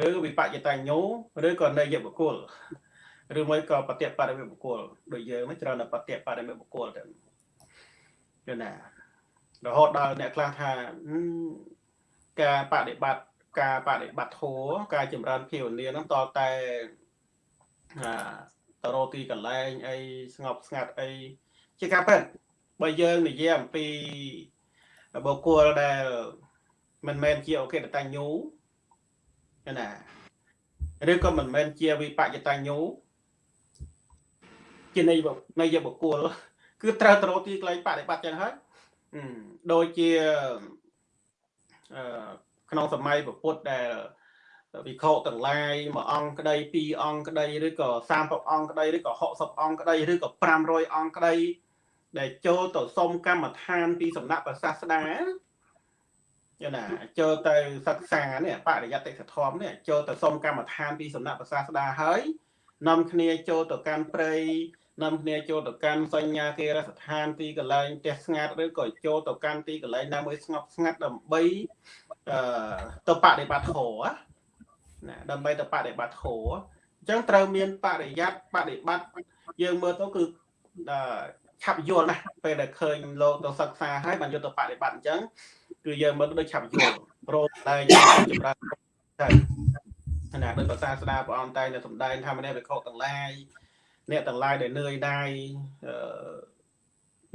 ឬវិបច្ចតញ្ញូឬក៏នៃយបុគ្គលឬមួយក៏បតិបរិមិបុគ្គលដូចយើងហ្នឹងច្រើនតែបតិបរិមិបុគ្គលទៅយល់ណា រហូតដល់អ្នកខ្លះថាការបដិបត្តិការបដិបត្តិធัวការចម្រើនភាវនាហ្នឹងតតែតរោទីកន្លែងអីស្ងប់ស្ងាត់អីជាការពិតបើយើងនិយាយអំពីបុគ្គលដែលមិនមែនជាអូខេតតញ្ញូណាឬក៏មិនមែនជាវិបច្ចតញ្ញូជានៃនៃបុគ្គលគឺត្រូវទៅរកទីកន្លែងបដិបត្តិចឹងហើយ ដូចជាអឺក្នុងសម័យពុទ្ធដែលវិខទាំងឡាយមួយអង្គក្តីពីរអង្គក្តីឬក៏30អង្គក្តីឬក៏60អង្គក្តីឬក៏500អង្គក្តីដែលចូលទៅសុំកម្មដ្ឋានពីសំណាក់ព្រះសាស្តាយល់ណាចូលទៅសិក្សានេះបរិយត្តិធម៌នេះចូលទៅសុំកម្មដ្ឋានពីសំណាក់ព្រះសាស្តាហើយនាំគ្នាចូលទៅកាន់ព្រៃ នាំគ្នាចូលទៅកាន់សញ្ញាគេរស្ថានទីកន្លែងផ្ទះស្ងាត់ឬក៏ចូលទៅកាន់ទីកន្លែងណាមួយស្ងប់ស្ងាត់ដើម្បីអឺទៅបដិបត្តិធម៌ណាដើម្បីទៅបដិបត្តិធម៌អញ្ចឹងត្រូវមានបរិយ័តបដិបត្តិយើងមើលទៅគឺឆាប់យល់ណាស់ពេលដែលឃើញលោកទៅសិក្សាហើយបានយកទៅបដិបត្តិអញ្ចឹងគឺយើងមើលដូចឆាប់យល់ព្រមតែចម្រើនទៅណាដោយភាសាស្ដាព្រះអង្គតែនៅសំដែងថាមនីវិខទាំងឡាយ អ្នកទាំងឡាយដែលនឿយណាយ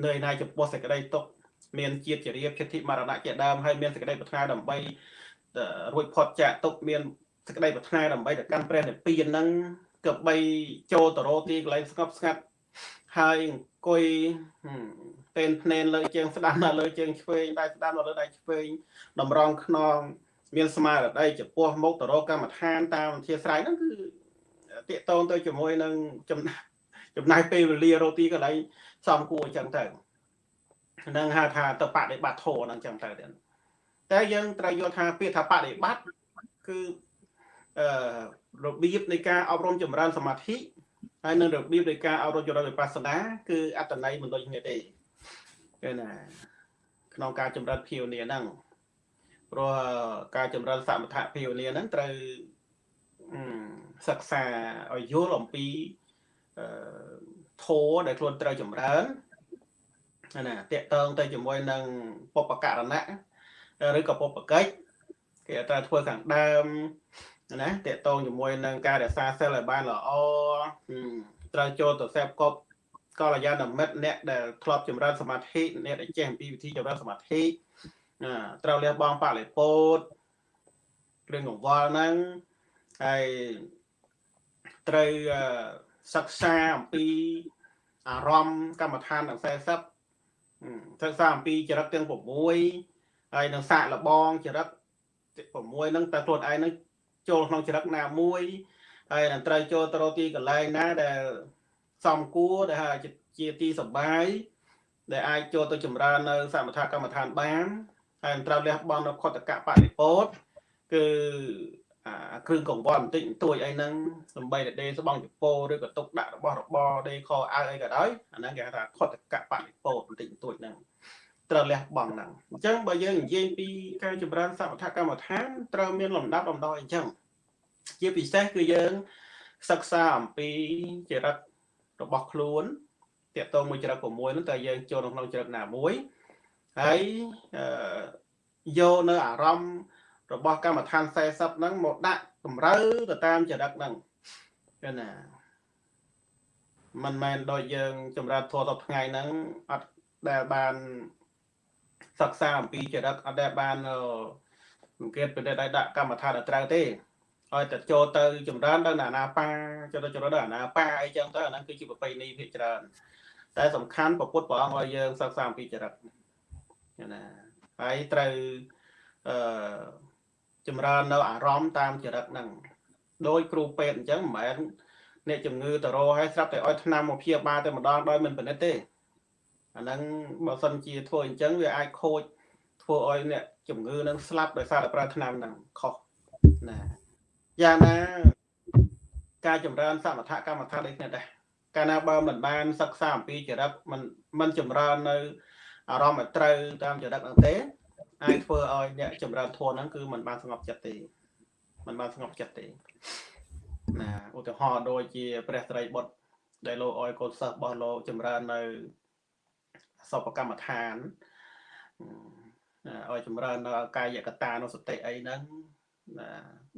នឿយណាយចំពោះសេចក្តីទុកមានជាតិជារៀបចិត្តមរណៈជាដើមហើយមានសេចក្តីប្រាថ្នាដើម្បីរួចផុតចាកទុកមានសេចក្តីប្រាថ្នាដើម្បីទៅកាន់ព្រះនិព្វានហ្នឹងក៏បីចូលទៅរកទីកន្លែងស្ងប់ស្ងាត់ហើយអង្គុយពេលភ្នែនលើជើងស្ដាំនៅលើជើងឆ្វេងដៃស្ដាំនៅលើដៃឆ្វេងតម្រង់ខ្នងមានស្មារតីចំពោះមុខទៅរកកម្មដ្ឋានតាមវិទ្យាស្រ័យហ្នឹងគឺ តកតងទៅជាមួយនឹងចំណាយចំណាយពេលវេលារកទីកន្លែងសំគួរអញ្ចឹងទៅនឹងហៅថាទៅបដិបត្តិធម៌ហ្នឹងអញ្ចឹងទៅទៀតតែយើងត្រូវយល់ថាពាក្យថាបដិបត្តិគឺអឺរបៀបនៃការអប់រំចម្រើនសមាធិហើយនឹងរបៀបនៃការអប់រំចម្រើនវិបស្សនាគឺអត្តន័យមិនដូចគ្នាទេគឺណាក្នុងការចម្រើនភាវនាហ្នឹងព្រោះការចម្រើនសមថភាវនាហ្នឹងត្រូវ សិក្សាឲ្យយល់អំពីអឺធម៌ដែលខ្លួនត្រូវចម្រើនណាតកតងទៅជាមួយនឹងពុបករណៈឬក៏ពុបកិច្ចគេត្រូវធ្វើខាងដើមណាតកតងជាមួយនឹងការរក្សាសិលឲ្យបានល្អត្រូវចូលទៅសេពកប់កល្យាណមិត្តអ្នកដែលធ្លាប់ចម្រើនសមាធិអ្នកដែលចេះអំពីវិធីចម្រើនសមាធិត្រូវលះបង់បរិពោធគ្រឿងកង្វល់ហ្នឹងហើយ ត្រូវសិក្សាអំពីអារម្មណ៍កម្មដ្ឋានទាំង40សិក្សាអំពីចរិតទាំង6ហើយនឹងសាកលបងចរិត6ហ្នឹងតើខ្លួនឯងនឹងចូលក្នុងចរិតណាមួយហើយនឹងត្រូវចូលទៅរកទីកន្លែងណាដែលសំគួរដែលហៅជាទីសបាយដែលអាចចូលទៅចម្រើននៅសមថកម្មដ្ឋានបានហើយត្រូវលះបង់នៅខតកៈបរិពោធគឺ អាគ្រឿងកង្វល់បន្តិចបន្តួចអីហ្នឹងសំបីតែដេស្បង់ចពោឬក៏ទុកដាក់របស់របរដេខអៅអីក៏ដោយអាហ្នឹងគេហៅថាខតកៈបរិពោធបន្តិចបន្តួចហ្នឹងត្រូវលះបង់ហ្នឹងអញ្ចឹងបើយើងនិយាយពីការចម្រើនសមថកម្មដ្ឋានត្រូវមានលំដាប់លំដោយអញ្ចឹងជាពិសេសគឺយើងសិក្សាអំពីចរិតរបស់ខ្លួនតកតងមួយចរិត6ហ្នឹងតើយើងចូលក្នុងចរិតណាមួយហើយយកនៅអារម្មណ៍ របស់កម្មដ្ឋាន40ហ្នឹងមកដាក់តម្រូវទៅតាមចរិតហ្នឹងឃើញណាមិនមែនដូចយើងចម្រើនធម៌ទៅថ្ងៃហ្នឹងអត់ដែលបានសិក្សាអំពីចរិតអត់ដែលបានសង្កេតពិនិត្យឲ្យដាក់កម្មដ្ឋានឲ្យត្រូវទេឲ្យតែចូលទៅចម្រើនដល់អាណាបាចូលទៅចម្រើនដល់អាណាបាអីចឹងទៅអាហ្នឹងគឺជាប្រពៃណីភាគច្រើន តែសំខាន់ពុទ្ធព្រះអង្គឲ្យយើងសិក្សាអំពីចរិតណាហើយត្រូវអឺ ចម្រើននៅអារម្មណ៍តាមចរិតហ្នឹងដោយគ្រូពេទ្យអញ្ចឹងមិនមែនអ្នកជំងឺទៅរកឲ្យស្រាប់តែឲ្យថ្នាំមកព្យាបាលតែម្ដងដោយមិនពិនិត្យទេអាហ្នឹងបើសិនជាធ្វើអញ្ចឹងវាអាចខូចធ្វើឲ្យអ្នកជំងឺនឹងស្លាប់ដោយសារតែប្រើថ្នាំហ្នឹងខុសណាយ៉ាងណាការចម្រើនសមថកម្មដ្ឋានដូចគ្នាដែរកាលណាបើមិនបានសិក្សាអំពីចរិតមិនមិនចម្រើននៅអារម្មណ៍ឲ្យត្រូវតាមចរិតហ្នឹងទេ អាចធ្វើឲ្យអ្នកចម្រើនធម៌ហ្នឹងគឺมันបានស្ងប់ចិត្តទេมันបានស្ងប់ចិត្តទេណាឧទាហរណ៍ដូចជាព្រះស្រីបុត្រដែលលោកអោយកូនសិស្សរបស់លោកចម្រើននៅសពកម្មដ្ឋានឲ្យចម្រើននៅកាយកតានុសតិអីហ្នឹងណា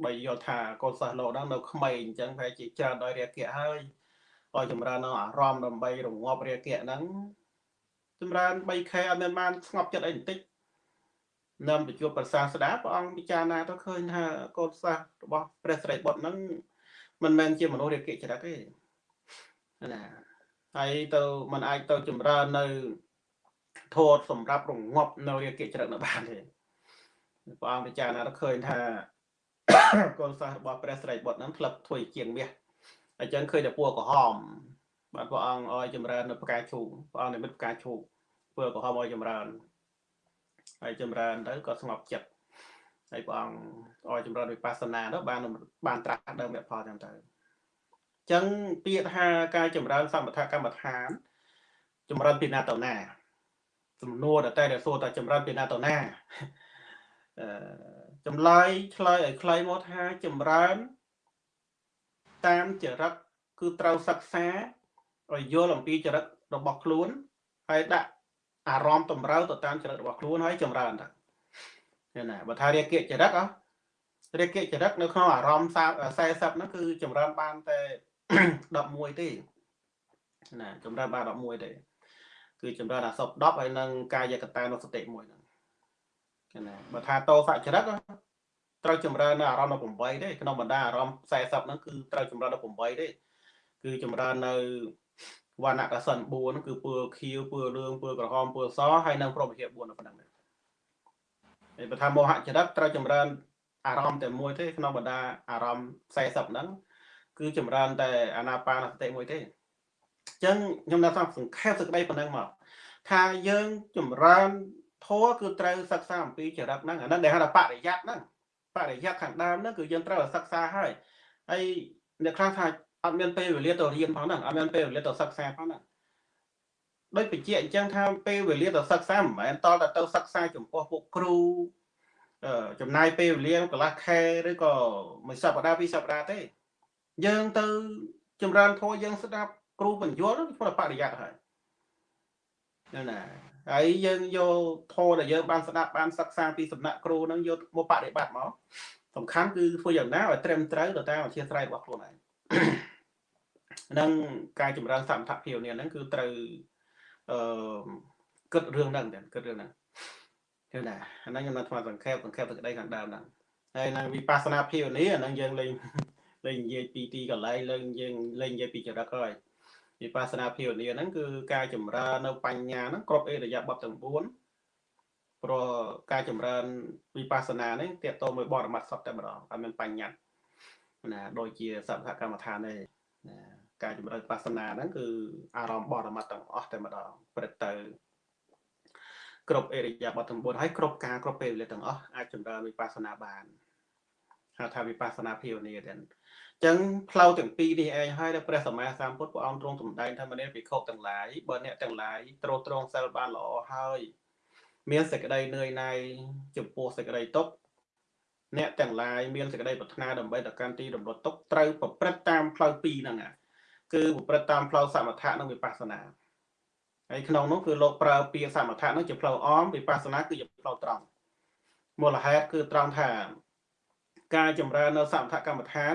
បើយល់ថាកូនសិស្សលោកហ្នឹងនៅក្មេងអញ្ចឹងប្រហែលជាច្រើនដោយរាគៈហើយឲ្យចម្រើននៅអារម្មណ៍ដើម្បីរងាប់រាគៈហ្នឹងចម្រើន 3K អត់មានបានស្ងប់ចិត្តអីបន្តិច នាំទៅជួបប្រសាស្ដាព្រះអង្គពិចារណាទៅឃើញថាកូនសិស្សរបស់ព្រះស្រីបុត្រហ្នឹងមិនមែនជាមនុស្សរាគៈចរិតទេណាហើយទៅมันអាចទៅចម្រើននៅធម៌សម្រាប់រងាប់នៅរាគៈចរិតនៅបានទេព្រះអង្គពិចារណាទៅឃើញថាកូនសិស្សរបស់ព្រះស្រីបុត្រហ្នឹងធ្លាប់ធ្វើជាងមាសអញ្ចឹងឃើញតែពួរក្រហមបាទព្រះអង្គឲ្យចម្រើននៅផ្កាឈូកព្រះអង្គនិមិត្តផ្កាឈូកពួរក្រហមឲ្យចម្រើន ហើយចម្រើនទៅក៏ស្ងប់ចិត្តហើយព្រះអង្គឲ្យចម្រើនវិបស្សនាទៅបានបានត្រាស់ដើមវផលចឹងទៅអញ្ចឹងពាក្យថាការចម្រើនសមថកម្មដ្ឋានចម្រើនពីណាទៅណាសំណួរតែតែសួរថាចម្រើនពីណាទៅណាអឺចម្លើយឆ្លើយឲ្យខ្លីមកថាចម្រើនតាមចរិតគឺត្រូវសិក្សាឲ្យយល់អំពីចរិតរបស់ខ្លួនហើយដាក់ អារម្មណ៍តម្រូវទៅតាមចរិតរបស់ខ្លួនហើយចម្រើនទៅឃើញណាបើថារាគៈចរិតអរាគៈចរិតនៅក្នុងអារម្មណ៍40ហ្នឹងគឺចម្រើនបានតែ11ទេណាចម្រើនបាន11ទេគឺចម្រើនអាសព10ហើយនឹងកាយកតានុសតិមួយហ្នឹងឃើញណាបើថាតោសចរិតត្រូវចម្រើននៅអារម្មណ៍ដល់8ទេក្នុងបណ្ដាអារម្មណ៍40ហ្នឹងគឺត្រូវចម្រើនដល់8ទេគឺចម្រើននៅ វណ្ណៈកសិន4ហ្នឹងគឺពណ៌ខៀវពណ៌លឿងពណ៌ក្រហមពណ៌សហើយនិងព្រមវិហារ4នៅប៉ុណ្ណឹងដែរហើយបើថាមោហចរិតត្រូវចម្រើនអារម្មណ៍តែមួយទេក្នុងបណ្ដាអារម្មណ៍40ហ្នឹងគឺចម្រើនតែអាណាបាណសតិមួយទេអញ្ចឹងខ្ញុំនៅសង្ខេបសេចក្តីប៉ុណ្ណឹងមកថាយើងចម្រើនធម៌គឺត្រូវសិក្សាអំពីចរិតហ្នឹងអាហ្នឹងដែលហៅថាបរិយ័តហ្នឹងបរិយ័តខាងដើមហ្នឹងគឺយើងត្រូវសិក្សាហើយហើយអ្នកខ្លះថា អត់មានពេលវេលាទៅរៀនផងហ្នឹងអត់មានពេលវេលាទៅសិក្សាផងហ្នឹងដូចបញ្ជាក់អញ្ចឹងថាពេលវេលាទៅសិក្សាមិនមែនតតែទៅសិក្សាចំពោះពួកគ្រូចំណាយពេលវេលាកន្លះខែឬក៏មួយសប្តាហ៍ពីរសប្តាហ៍ទេ យើងទៅ ចម្រើនធម៌យើងស្ដាប់គ្រូបញ្យល់ក្នុងបរិយ័តហើយណាហើយយើងយកធម៌ដែលយើងបានស្ដាប់បានសិក្សាពីសំណាក់គ្រូហ្នឹងយកមកបប្រតិបត្តិមកសំខាន់គឺធ្វើយ៉ាងណាឲ្យត្រឹមត្រូវទៅតាមអធិស្ឋានរបស់ខ្លួនឯង នឹងការចម្រើនសមថភាពនេះហ្នឹងគឺត្រូវអឺគិតរឿងហ្នឹងតែគិតរឿងហ្នឹងគឺណាអាហ្នឹងខ្ញុំនៅថ្មសង្ខេបសង្ខេបទឹកដីខាងដើមហ្នឹងហើយនឹងវិបស្សនាភាវនាអាហ្នឹងយើងលេងលេងនិយាយពីទីកន្លែងលេងយើងលេងនិយាយពីចរិតហើយវិបស្សនាភាវនាហ្នឹងគឺការចម្រើននៅបញ្ញាហ្នឹងគ្រប់អេរយាបទទាំង4ព្រោះការចម្រើនវិបស្សនានេះតេតតមួយបរមត្ថសតតែម្ដងអត់មានបញ្ញត្តិណាដូចជាសព្ទកម្មដ្ឋានទេណា ការចម្រើនវិបស្សនាហ្នឹងគឺអារម្មណ៍បរមត្ថទាំងអស់តែម្ដងព្រឹកទៅគ្រប់អេរិយាបថទាំង4ហើយគ្រប់ការគ្រប់ពេលវេលាទាំងអស់អាចចម្រើនវិបស្សនាបានហៅថាវិបស្សនាភាវនាទាំងចឹងផ្លូវទាំងពីរនេះឯងហើយដែលព្រះសម្មាសម្ពុទ្ធព្រះអង្គទ្រង់សម្ដែងថាមនាភិក្ខុទាំងឡាយបើអ្នកទាំងឡាយត្រួតត្រងសិលបានល្អហើយមានសេចក្តីនឿយណាយចំពោះសេចក្តីទុក្ខអ្នកទាំងឡាយមានសេចក្តីប្រាថ្នាដើម្បីទៅកាន់ទីរំលត់ទុក្ខត្រូវប្រព្រឹត្តតាមផ្លូវពីរហ្នឹង គឺប្រព្រឹត្តតាមផ្លូវសមថៈនិងវិបស្សនាហើយក្នុងនោះគឺលោកប្រើពាក្យសមថៈនោះជាផ្លូវអមវិបស្សនាគឺជាផ្លូវត្រង់មូលហេតុគឺត្រង់ថាការចម្រើននៅសមថកម្មដ្ឋាន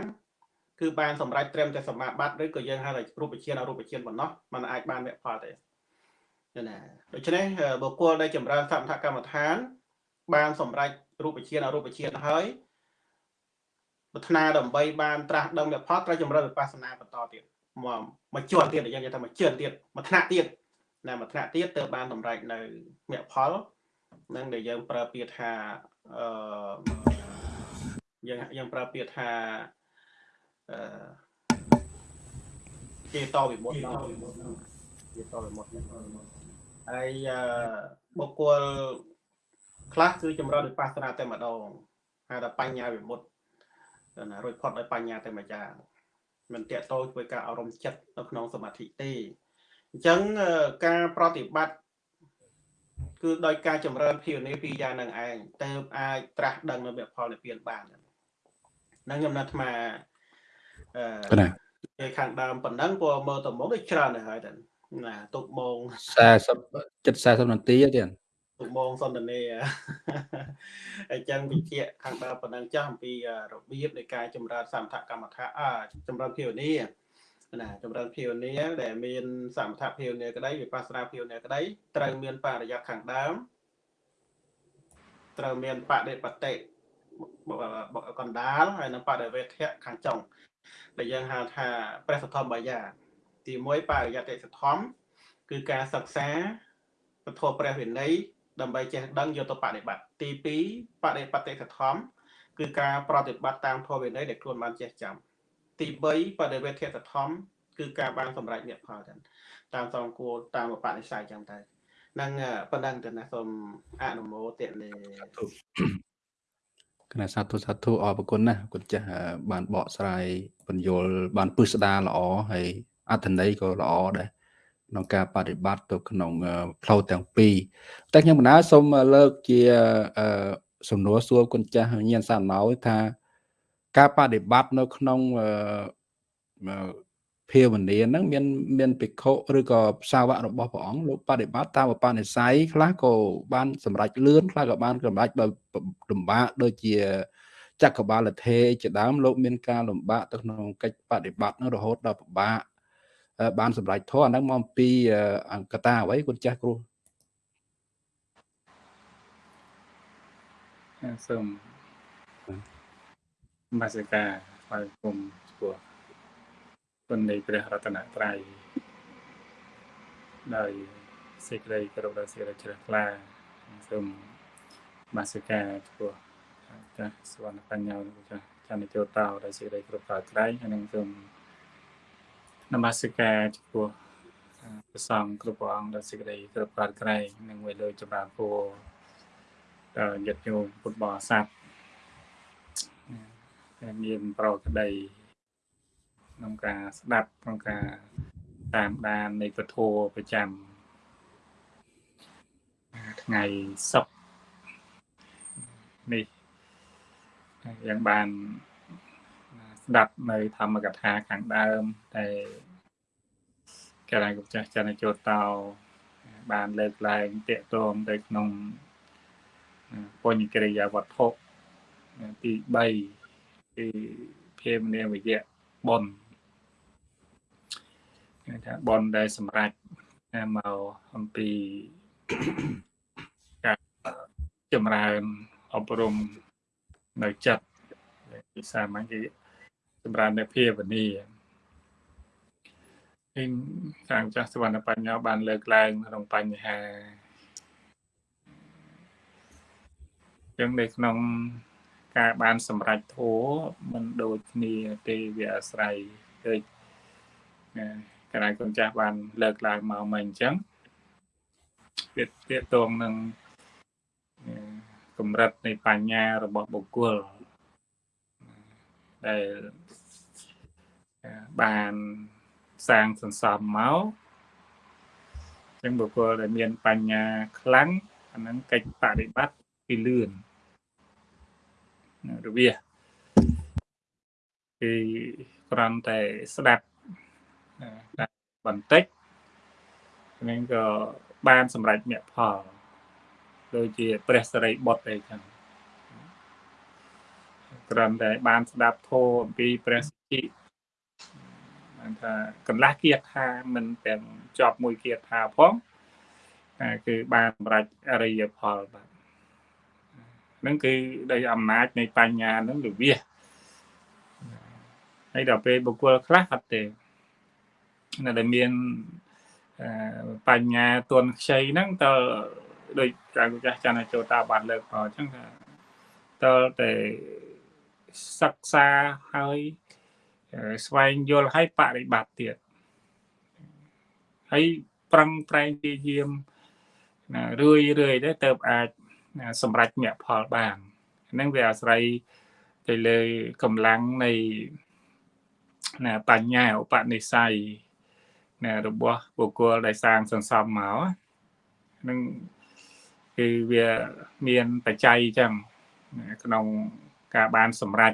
គឺបានសម្រេចត្រឹមតែសមាបត្តិឬក៏យើងហៅថារូបជាអរូបជាប៉ុណ្ណោះมันអាចបានមគ្គផលទេណាដូច្នេះបុគ្គលដែលចម្រើនសមថកម្មដ្ឋាន បានសម្រេចរូបជាអរូបជាហើយប្រាថ្នាដើម្បីបានត្រាស់ដឹងមគ្គផលត្រូវចម្រើនវិបស្សនាបន្តទៀត មកមកជាន់ទៀតយើងនិយាយថាមកជឿនទៀតមកថ្នាក់ទៀតណាមួយថ្នាក់ទៀតទើបបានសម្រេចនៅមគ្គផលនឹងដែលយើងប្រើពាក្យថាអឺយើងយើងប្រើពាក្យថាអឺគេតវិមុតគេតវិមុតហើយអឺបុគ្គលខ្លះគឺចម្រើនវិបស្សនាតែម្ដងហៅថាបញ្ញាវិមុតណារួចផុតដោយបញ្ញាតែមួយយ៉ាង មិនតេតតោជួយការអប់រំចិត្តនៅក្នុងសមាធិទេអញ្ចឹងការប្រតិបត្តិគឺដោយការចម្រើនភាវនាពីរយ៉ាងនឹងឯងទៅអាចត្រាស់ដឹងនៅមគ្គផលនិព្វានបានហ្នឹងខ្ញុំណាត់ថាអឺគេខាងដើមប៉ុណ្ណឹងព្រោះមើលទៅមកដូចច្រើនទៅហើយតែណាទុកម៉ោង40 70នាទីទៀត ទុកម៉ោងសន្ទនាអញ្ចឹងវិជ្ជាខាងដើមប៉ុណ្ណឹងចាស់អំពីរបៀបនៃការចម្រើនសមថកម្មដ្ឋាអចម្រើនភាវនាណាចម្រើនភាវនាដែលមានសមថភាវនាក្តីវិបស្សនាភាវនាក្តីត្រូវមានបរិយាខាងដើមត្រូវមានបដិបតិកណ្ដាលហើយនិងបដិវេធៈខាងចុងដែលយើងហៅថាព្រះសទ្ធំបាយាទី1បរិយត្តិសទ្ធំគឺការសិក្សាពធព្រះវិន័យ ដើម្បីចេះដឹងយកទៅបដិបត្តិទី2បដិបត្តិសទ្ធំគឺការប្រតិបត្តិតាមធម៌វិន័យដែលខ្លួនបានចេះចាំទី3បដិវេធិតធម្មគឺការបានសម្រេចមគ្គផលទៅតាមសំគួរតាមបនិស័យចឹងទៅនឹងប៉ុណ្ណឹងទៅណាសូមអនុមោទនាគណៈសាធុសាធុអរគុណណាគុណចាស់បានបកស្រាយបញ្យលបានពឹស្ដារល្អហើយអត្ថន័យក៏ល្អដែរ ក្នុងការបប្រតិបត្តិទៅក្នុងផ្លូវទាំងពីរតែខ្ញុំបណ្ដាសូមលើកជាសំណួរសួរគុណចាស់ញៀនសាណៅថាការបដិបត្តិនៅក្នុងភាវនាហ្នឹងមានមានភិក្ខុឬក៏សាវករបស់ព្រះអង្គលោកបដិបត្តិតាមឧបនិស្ស័យខ្លះក៏បានសម្រេចលឿនខ្លះក៏បានសម្រេចដោយលំបាកដូចជាចក្របាលធេជាដើមលោកមានការលំបាកទៅក្នុងកិច្ចបដិបត្តិនោះរហូតដល់ពិបាក បានសម្រេចធម៌អាហ្នឹងមកអំពីអង្គតាអ្វីគុណចាស់គ្រូសូមមាសិកាស្វាគមន៍ឆ្ពោះគុណនៃព្រះរតនត្រ័យដោយសេចក្តីគោរពដល់សេចក្តីជ្រះថ្លាសូមមាសិកាឆ្ពោះចាស់សវណ្ណបញ្ញាចាស់ចន្ទចូលតោដោយសេចក្តីគោរពដល់ត្រៃហើយនឹងសូម នមស្ការចំពោះព្រះសង្ឃគ្រប់ព្រះអង្គដោយសេចក្តីគោរពដល់ត្រៃនិងវិលចម្រើនពរដល់ញាតិញោមពុទ្ធបរិស័ទមានប្រក្តីក្នុងការស្ដាប់ក្នុងការតាមដាននៃពធប្រចាំថ្ងៃសុក្រនេះយ៉ាងបាន ស្ដាប់នៅធម្មកថាខាងដើមតែកាលណាគុំចាស់ចន្ទចូលតោបានលើកឡើងតាកតងទៅក្នុងបញ្ញកិរិយាវត្ថុទី3គឺភាមនាវយៈបុណ្យគេថាបុណ្យដែលសម្រាប់មកអំពីការចម្រើនអប់រំនៅចិត្តភាសាម៉ាញ់គេ ចម្រើននៅភាវនាវិញខាងចាស់សវណ្ណបញ្ញោបានលើកឡើងក្នុងបញ្ហាចឹងនៅក្នុងការបានសម្រេចធัวมันដូចគ្នាទេវាអាស្រ័យដូចកណ្ដាលកូនចាស់បានលើកឡើងមកមិញអញ្ចឹងវាទាក់ទងនឹងកម្រិតនៃបញ្ញារបស់បុគ្គល ដែលបានសាងសន្សំមកចឹងបុគ្គលដែលមានបញ្ញាខ្លាំងអាហ្នឹងកិច្ចបប្រតិបត្តិគឺលឿនរវាគឺគ្រាន់តែស្ដាប់បន្តិចហ្នឹងក៏បានសម្រេចមគ្គផលដូចជាព្រះសរិបុត្រអីចឹង គ្រាន់តែបានស្ដាប់ធម៌អំពីព្រះសិទ្ធិបានថាកន្លះគៀថាមិនទាំងជាប់មួយគៀថាផងគឺបានសម្រេចអរិយផលបាទនឹងគឺដោយអំណាចនៃបញ្ញានឹងលវិសហើយដល់ពេលបុគ្គលខ្លះអត់ទេនៅដែលមានបញ្ញាទន់ខ្ចីហ្នឹងតើដូចចាស់ចាស់ចាន់ចូលតាបានលើកមកអញ្ចឹងថាតើតែ សិក្សាហើយស្វែងយល់ហើយបរិបត្តិទៀតហើយប្រឹងប្រែងព្យាយាមណារឿយរឿយទៅទៅអាចសម្រេចមគ្គផលបានហ្នឹងវាអាស្រ័យទៅលើកម្លាំងនៃណាបញ្ញាឧបនិស្ស័យណារបស់បុគ្គលដែលសាងសន្សំមកនឹងគឺវាមានបច្ច័យចឹងក្នុង ការបានសម្រេច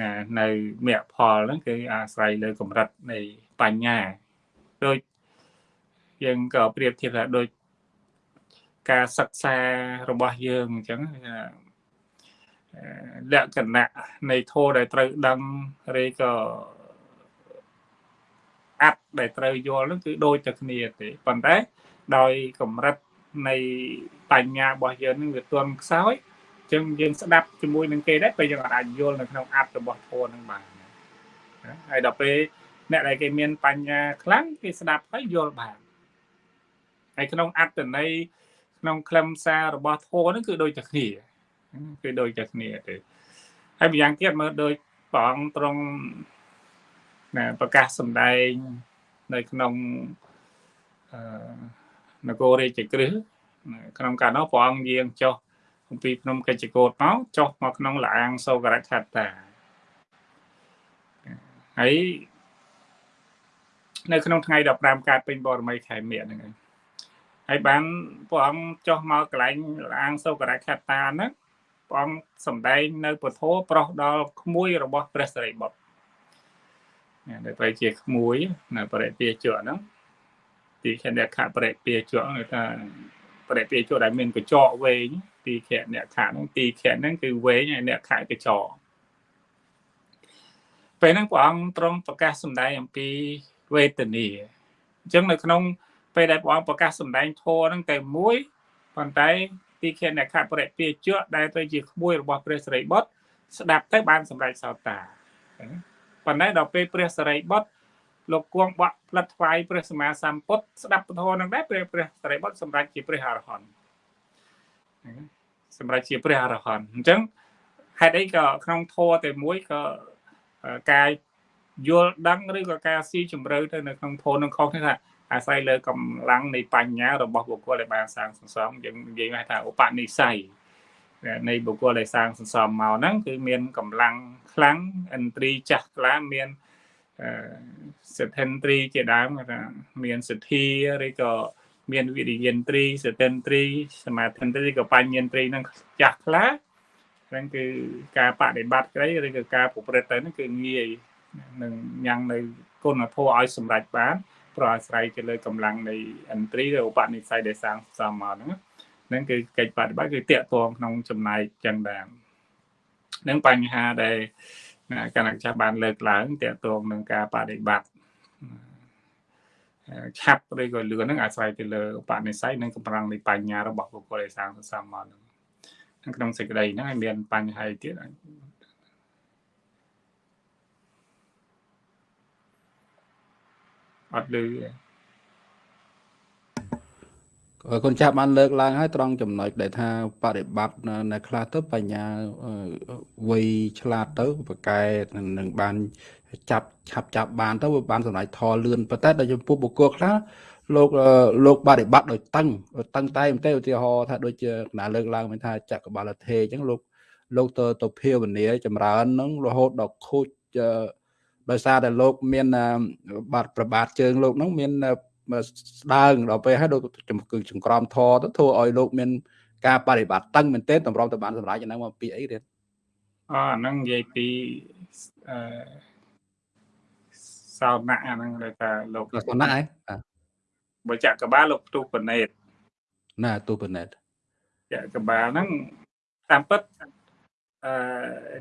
ណានៅមគ្គផលហ្នឹងគឺអាស្រ័យលើកម្រិតនៃបញ្ញាដូចយើងក៏ប្រៀបធៀបថាដូចការសិក្សារបស់យើងអញ្ចឹងលក្ខណៈនៃធម៌ដែលត្រូវដឹងឬក៏អត្តដែលត្រូវយល់នោះគឺដូចតែគ្នាទេប៉ុន្តែដោយកម្រិតនៃបញ្ញារបស់យើងនឹងវាទន់ខ្សោយអញ្ចឹងយើងស្ដាប់ជាមួយនឹងគេដែរពេលយើងអាចយល់នៅក្នុងអត្តរបស់ធម៌នឹងបានហើយដល់ពេលអ្នកដែលគេមានបញ្ញាខ្លាំងគេស្ដាប់ហើយយល់បានហើយក្នុងអត្តន័យក្នុងខ្លឹមសាររបស់ធម៌ហ្នឹងគឺដូចតែគ្នាគឺដូចតែគ្នាទេហើយម្យ៉ាងទៀតមើលដូចព្រះអង្គទ្រង់ណាប្រកាសសម្ដែងនៅក្នុងអឺនគររាជក្រឹសក្នុងកាលនោះព្រះអង្គយាងចុះ អំពីភ្នំកិច្ចកោតមកចុះមកក្នុងលាងសោករឆត្តាហើយនៅក្នុងថ្ងៃ15កើតពេញបរមីខែមិញហ្នឹងហើយបានព្រះអង្គចុះមកកន្លែងលាងសោករឆត្តាហ្នឹងព្រះអង្គសម្ដែងនៅពធប្រោះដល់ក្មួយរបស់ព្រះសិរីបុត្រដែលត្រូវជាក្មួយនៅបរិពាជក់ហ្នឹងទីខអ្នកខបរិពាជក់គេថា បរិពាជក់ដែលមានកញ្ចក់វែងទីខអ្នកខហ្នឹងទីខហ្នឹងគឺវែងហើយអ្នកខកញ្ចក់ពេលហ្នឹងព្រះអង្គទ្រង់ប្រកាសសម្ដែងអំពីវេទនាអញ្ចឹងនៅក្នុង ពេលដែលព្រះអង្គប្រកាសសម្ដែងធម៌ហ្នឹងតែមួយប៉ុន្តែទីខអ្នកខបរិពាជក់ដែលទៅជាក្មួយរបស់ព្រះសិរីបុត្រស្ដាប់ទៅបានសម្រេចសោតាប៉ុន្តែដល់ពេលព្រះសរិបុត្រ លោកគង់បក់ផ្លិតថ្វាយព្រះសម្មាសម្ពុទ្ធស្ដាប់ពធនឹងដែរព្រះព្រះសរិបុត្រសម្រេចជាព្រះអរហន្តសម្រេចជាព្រះអរហន្តអញ្ចឹងហេតុអីក៏ក្នុងធម៌តែមួយក៏ការយល់ដឹងឬក៏ការស៊ីជម្រៅទៅនៅក្នុងធម៌នឹងខុសគ្នាថាអាស្រ័យលើកម្លាំងនៃបញ្ញារបស់បុគ្គលដែលបានសាងសន្សំយើងនិយាយថាឧបនិស្ស័យនៃបុគ្គលដែលសាងសន្សំមកហ្នឹងគឺមានកម្លាំងខ្លាំងឥន្ទ្រីចាស់ខ្លាំងមាន សិទ្ធិន្ទ្រីជាដើមថាមានសទ្ធាឬក៏មានវិរិយិន្ទ្រីសតិន្ទ្រីសមាធិន្ទ្រីក៏បញ្ញិន្ទ្រីនឹងចាស់ខ្លះហ្នឹងគឺការបដិបត្តិក្តីឬក៏ការប្រព្រឹត្តទៅហ្នឹងគឺងាយនឹងញ៉ាំងនៅគុណធម៌ឲ្យសម្រេចបានប្រអាស្រ័យទៅលើកម្លាំងនៃឥន្ទ្រីឬឧបនិស្ស័យដែលសាងសមមកហ្នឹងហ្នឹងគឺកិច្ចបដិបត្តិគឺតាក់ទងក្នុងចំណែកចឹងដែរនឹងបញ្ហាដែល គណៈចាស់បានលើកឡើងតាក់ទងនឹងការបដិបត្តិឆាប់ឬក៏លឿនហ្នឹងអាស្រ័យទៅលើឧបនិស្ស័យនិងកម្លាំងនៃបញ្ញារបស់បុគ្គលដែលសាងសន្សំមកហ្នឹងក្នុងសេចក្តីហ្នឹងឲ្យមានបញ្ហាទៀតអត់លឺ កូនចាស់បានលើកឡើងហើយត្រង់ចំណុចដែលថាបរិបត្តិនៅខ្លះទៅបញ្ញាវ័យឆ្លាតទៅប្រកែនឹងបានចាប់ឆាប់ចាប់បានទៅវាបានសម្រេចថលឿនប៉ុន្តែដល់ចំពោះបុគ្គលខ្លះលោកលោកបរិបត្តិដោយតឹងតឹងតែមែនទេឧទាហរណ៍ថាដូចជាណាលើកឡើងមិនថាចក្របាលធេអញ្ចឹងលោកលោកទៅទៅភាវនាចម្រើននឹងរហូតដល់ខូចដោយសារតែលោកមានបាត់ប្របាទជើងលោកហ្នឹងមាន ស្ដើងដល់ពេលហើយលោកគឺចង្ក្រមធរទៅធ្វើឲ្យលោកមានការបប្រតិបត្តិតឹងមែនទែនតម្រុំទៅបានសម្រាប់យ៉ាងហ្នឹងមកពីអីទៀតអហ្នឹងនិយាយពីអឺសោណៈអាហ្នឹងដែលថាលោកសោណៈហ៎បើចក្របាលលោកផ្ទុះបណេតណាទូបណេតចក្របាលហ្នឹងតាមពិតអឺ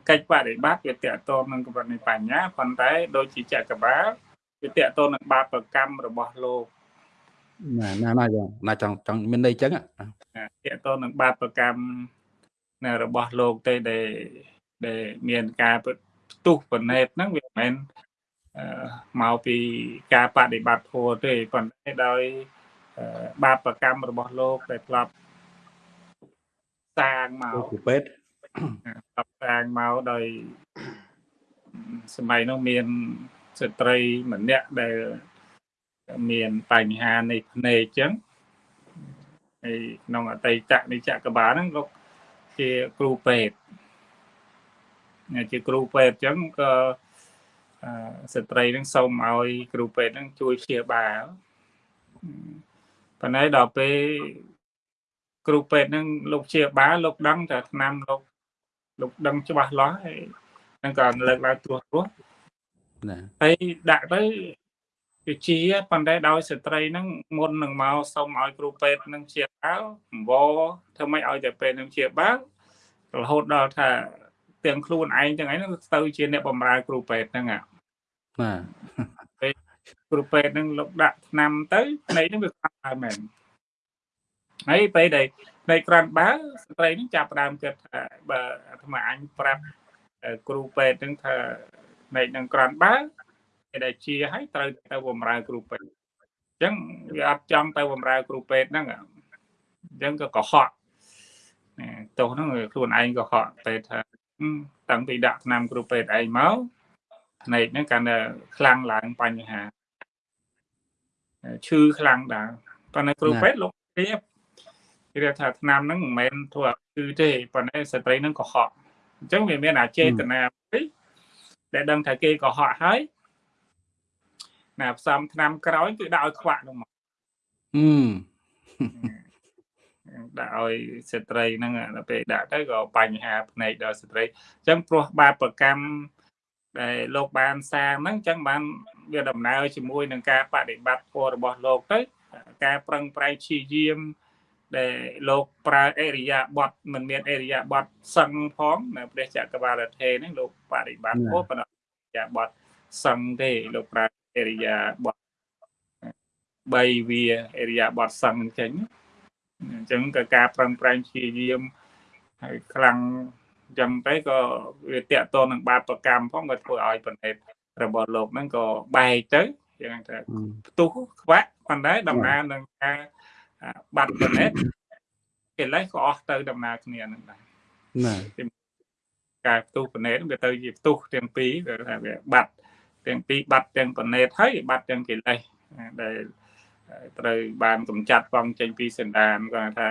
កិច្ចបដិបត្តិវាតកតងនឹងកម្រិតនៃបញ្ញាប៉ុន្តែ ដូចជាចក្របាលវាតកតងនឹងបាបកម្មរបស់លោក ណាណាណាចង់ណាចង់ចង់មានន័យអញ្ចឹងតកតងនឹងបាបកម្មនៅរបស់លោកទេដែលដែលមានការផ្ទុះបណេតហ្នឹងវាមិនមែនមកពីការបដិបត្តិធម៌ទេប៉ុន្តែដោយបាបកម្មរបស់លោកដែលធ្លាប់សាងមកពេទ្យធ្លាប់សាងមកដោយសម័យនោះមានស្ត្រីម្នាក់ដែល មានបញ្ហានៃភ្នែកអញ្ចឹងហើយក្នុងអតីតនៃចក្របាលហ្នឹងលោកជាគ្រូពេទ្យជាគ្រូពេទ្យអញ្ចឹងក៏ស្ត្រីនឹងសូមឲ្យ គ្រូពេទ្យនឹងជួយព្យាបាលប៉ុន្តែដល់ពេលគ្រូពេទ្យនឹងលោកព្យាបាលលោកដឹងថាឆ្នាំលោកលោកដឹងច្បាស់លាស់ហើយនឹងក៏លើកឡើងត្រួសត្រាសណាហើយដាក់ទៅ វាជាប៉ុន្តែដោយស្ត្រីហ្នឹងមុននឹងមកសុំឲ្យគ្រូពេទ្យនឹងជាបាលអង្វរធ្វើម៉េចឲ្យតែពេទ្យនឹងជាបាលរហូតដល់ថាទាំងខ្លួនឯងទាំងឯងនឹងទៅជាអ្នកបម្រើគ្រូពេទ្យហ្នឹងបាទពេលគ្រូពេទ្យនឹងលោកដាក់ថ្នាំទៅភ្នែកនឹងវាខ្លាំងហើយមែនហើយពេលដែលភ្នែកក្រាន់បើស្ត្រីនឹងចាប់ផ្ដើមគិតថាបើអាត្មាអញប្រាប់គ្រូពេទ្យនឹងថាភ្នែកនឹងក្រាន់បើគេ ដែលជាឲ្យត្រូវទៅបម្រើគ្រូពេទ្យអញ្ចឹងវាអត់ចង់ទៅបម្រើគ្រូពេទ្យហ្នឹងអញ្ចឹងក៏កុហកទោសហ្នឹងខ្លួនឯងក៏ហក់ពេទ្យថាតាំងពីដាក់ថ្នាំគ្រូពេទ្យឯងមកភ្នែកហ្នឹងកាន់តែខ្លាំងឡើងបញ្ហាឈឺខ្លាំងដែរប៉ុន្តែគ្រូពេទ្យលោកព្រៀបគេថាថ្នាំហ្នឹងមិនមែនធ្វើគឺទេប៉ុន្តែស្ត្រីហ្នឹងកុហកអញ្ចឹងវាមានអាចេតនាមួយដែលដឹងថាគេកុហកហើយ ណាផ្សំថ្នាំក្រោយគឺដាក់ឲ្យខ្វាក់នោះមកអឺដាក់ឲ្យស្ត្រីហ្នឹងដល់ពេលដាក់ទៅក៏បញ្ហាភ្នែកដល់ស្ត្រីអញ្ចឹងព្រោះបាបកម្មដែលលោកបានសាងហ្នឹងអញ្ចឹងបានវាដំណើរជាមួយនឹងការបដិបត្តិធម៌របស់លោកទៅការប្រឹងប្រែងព្យាយាមដែលលោកប្រើអរិយាបទមិនមានអរិយាបទសឹងផងនៅព្រះចក្រវាលធេហ្នឹងលោកបដិបត្តិធម៌ប៉ុន្តែអរិយាបទសឹងទេលោកប្រើ អរិយាបទ3វាអរិយាបទសឹងចេញអញ្ចឹងក៏ការប្រឹងប្រែងព្យាយាមហើយខ្លាំងអញ្ចឹងទៅក៏វាតាក់ទងនឹងបាបកម្មផងក៏ធ្វើឲ្យប្រណេតរបស់លោកហ្នឹងក៏បែកទៅយ៉ាងថាផ្ទុះខ្វាក់ប៉ុន្តែដំណើរនឹងការបាត់ប្រណេតកិលេសក៏អស់ទៅដំណើរគ្នានឹងដែរណាការផ្ទុះប្រណេតវាទៅជាផ្ទុះទាំងពីរវាថាវាបាត់ ទាំងពីរបាត់ទាំងប្រណេតហើយបាត់ទាំងកិលេសដែលត្រូវបានកម្ចាត់បងចេញពីសន្តានគាត់ថា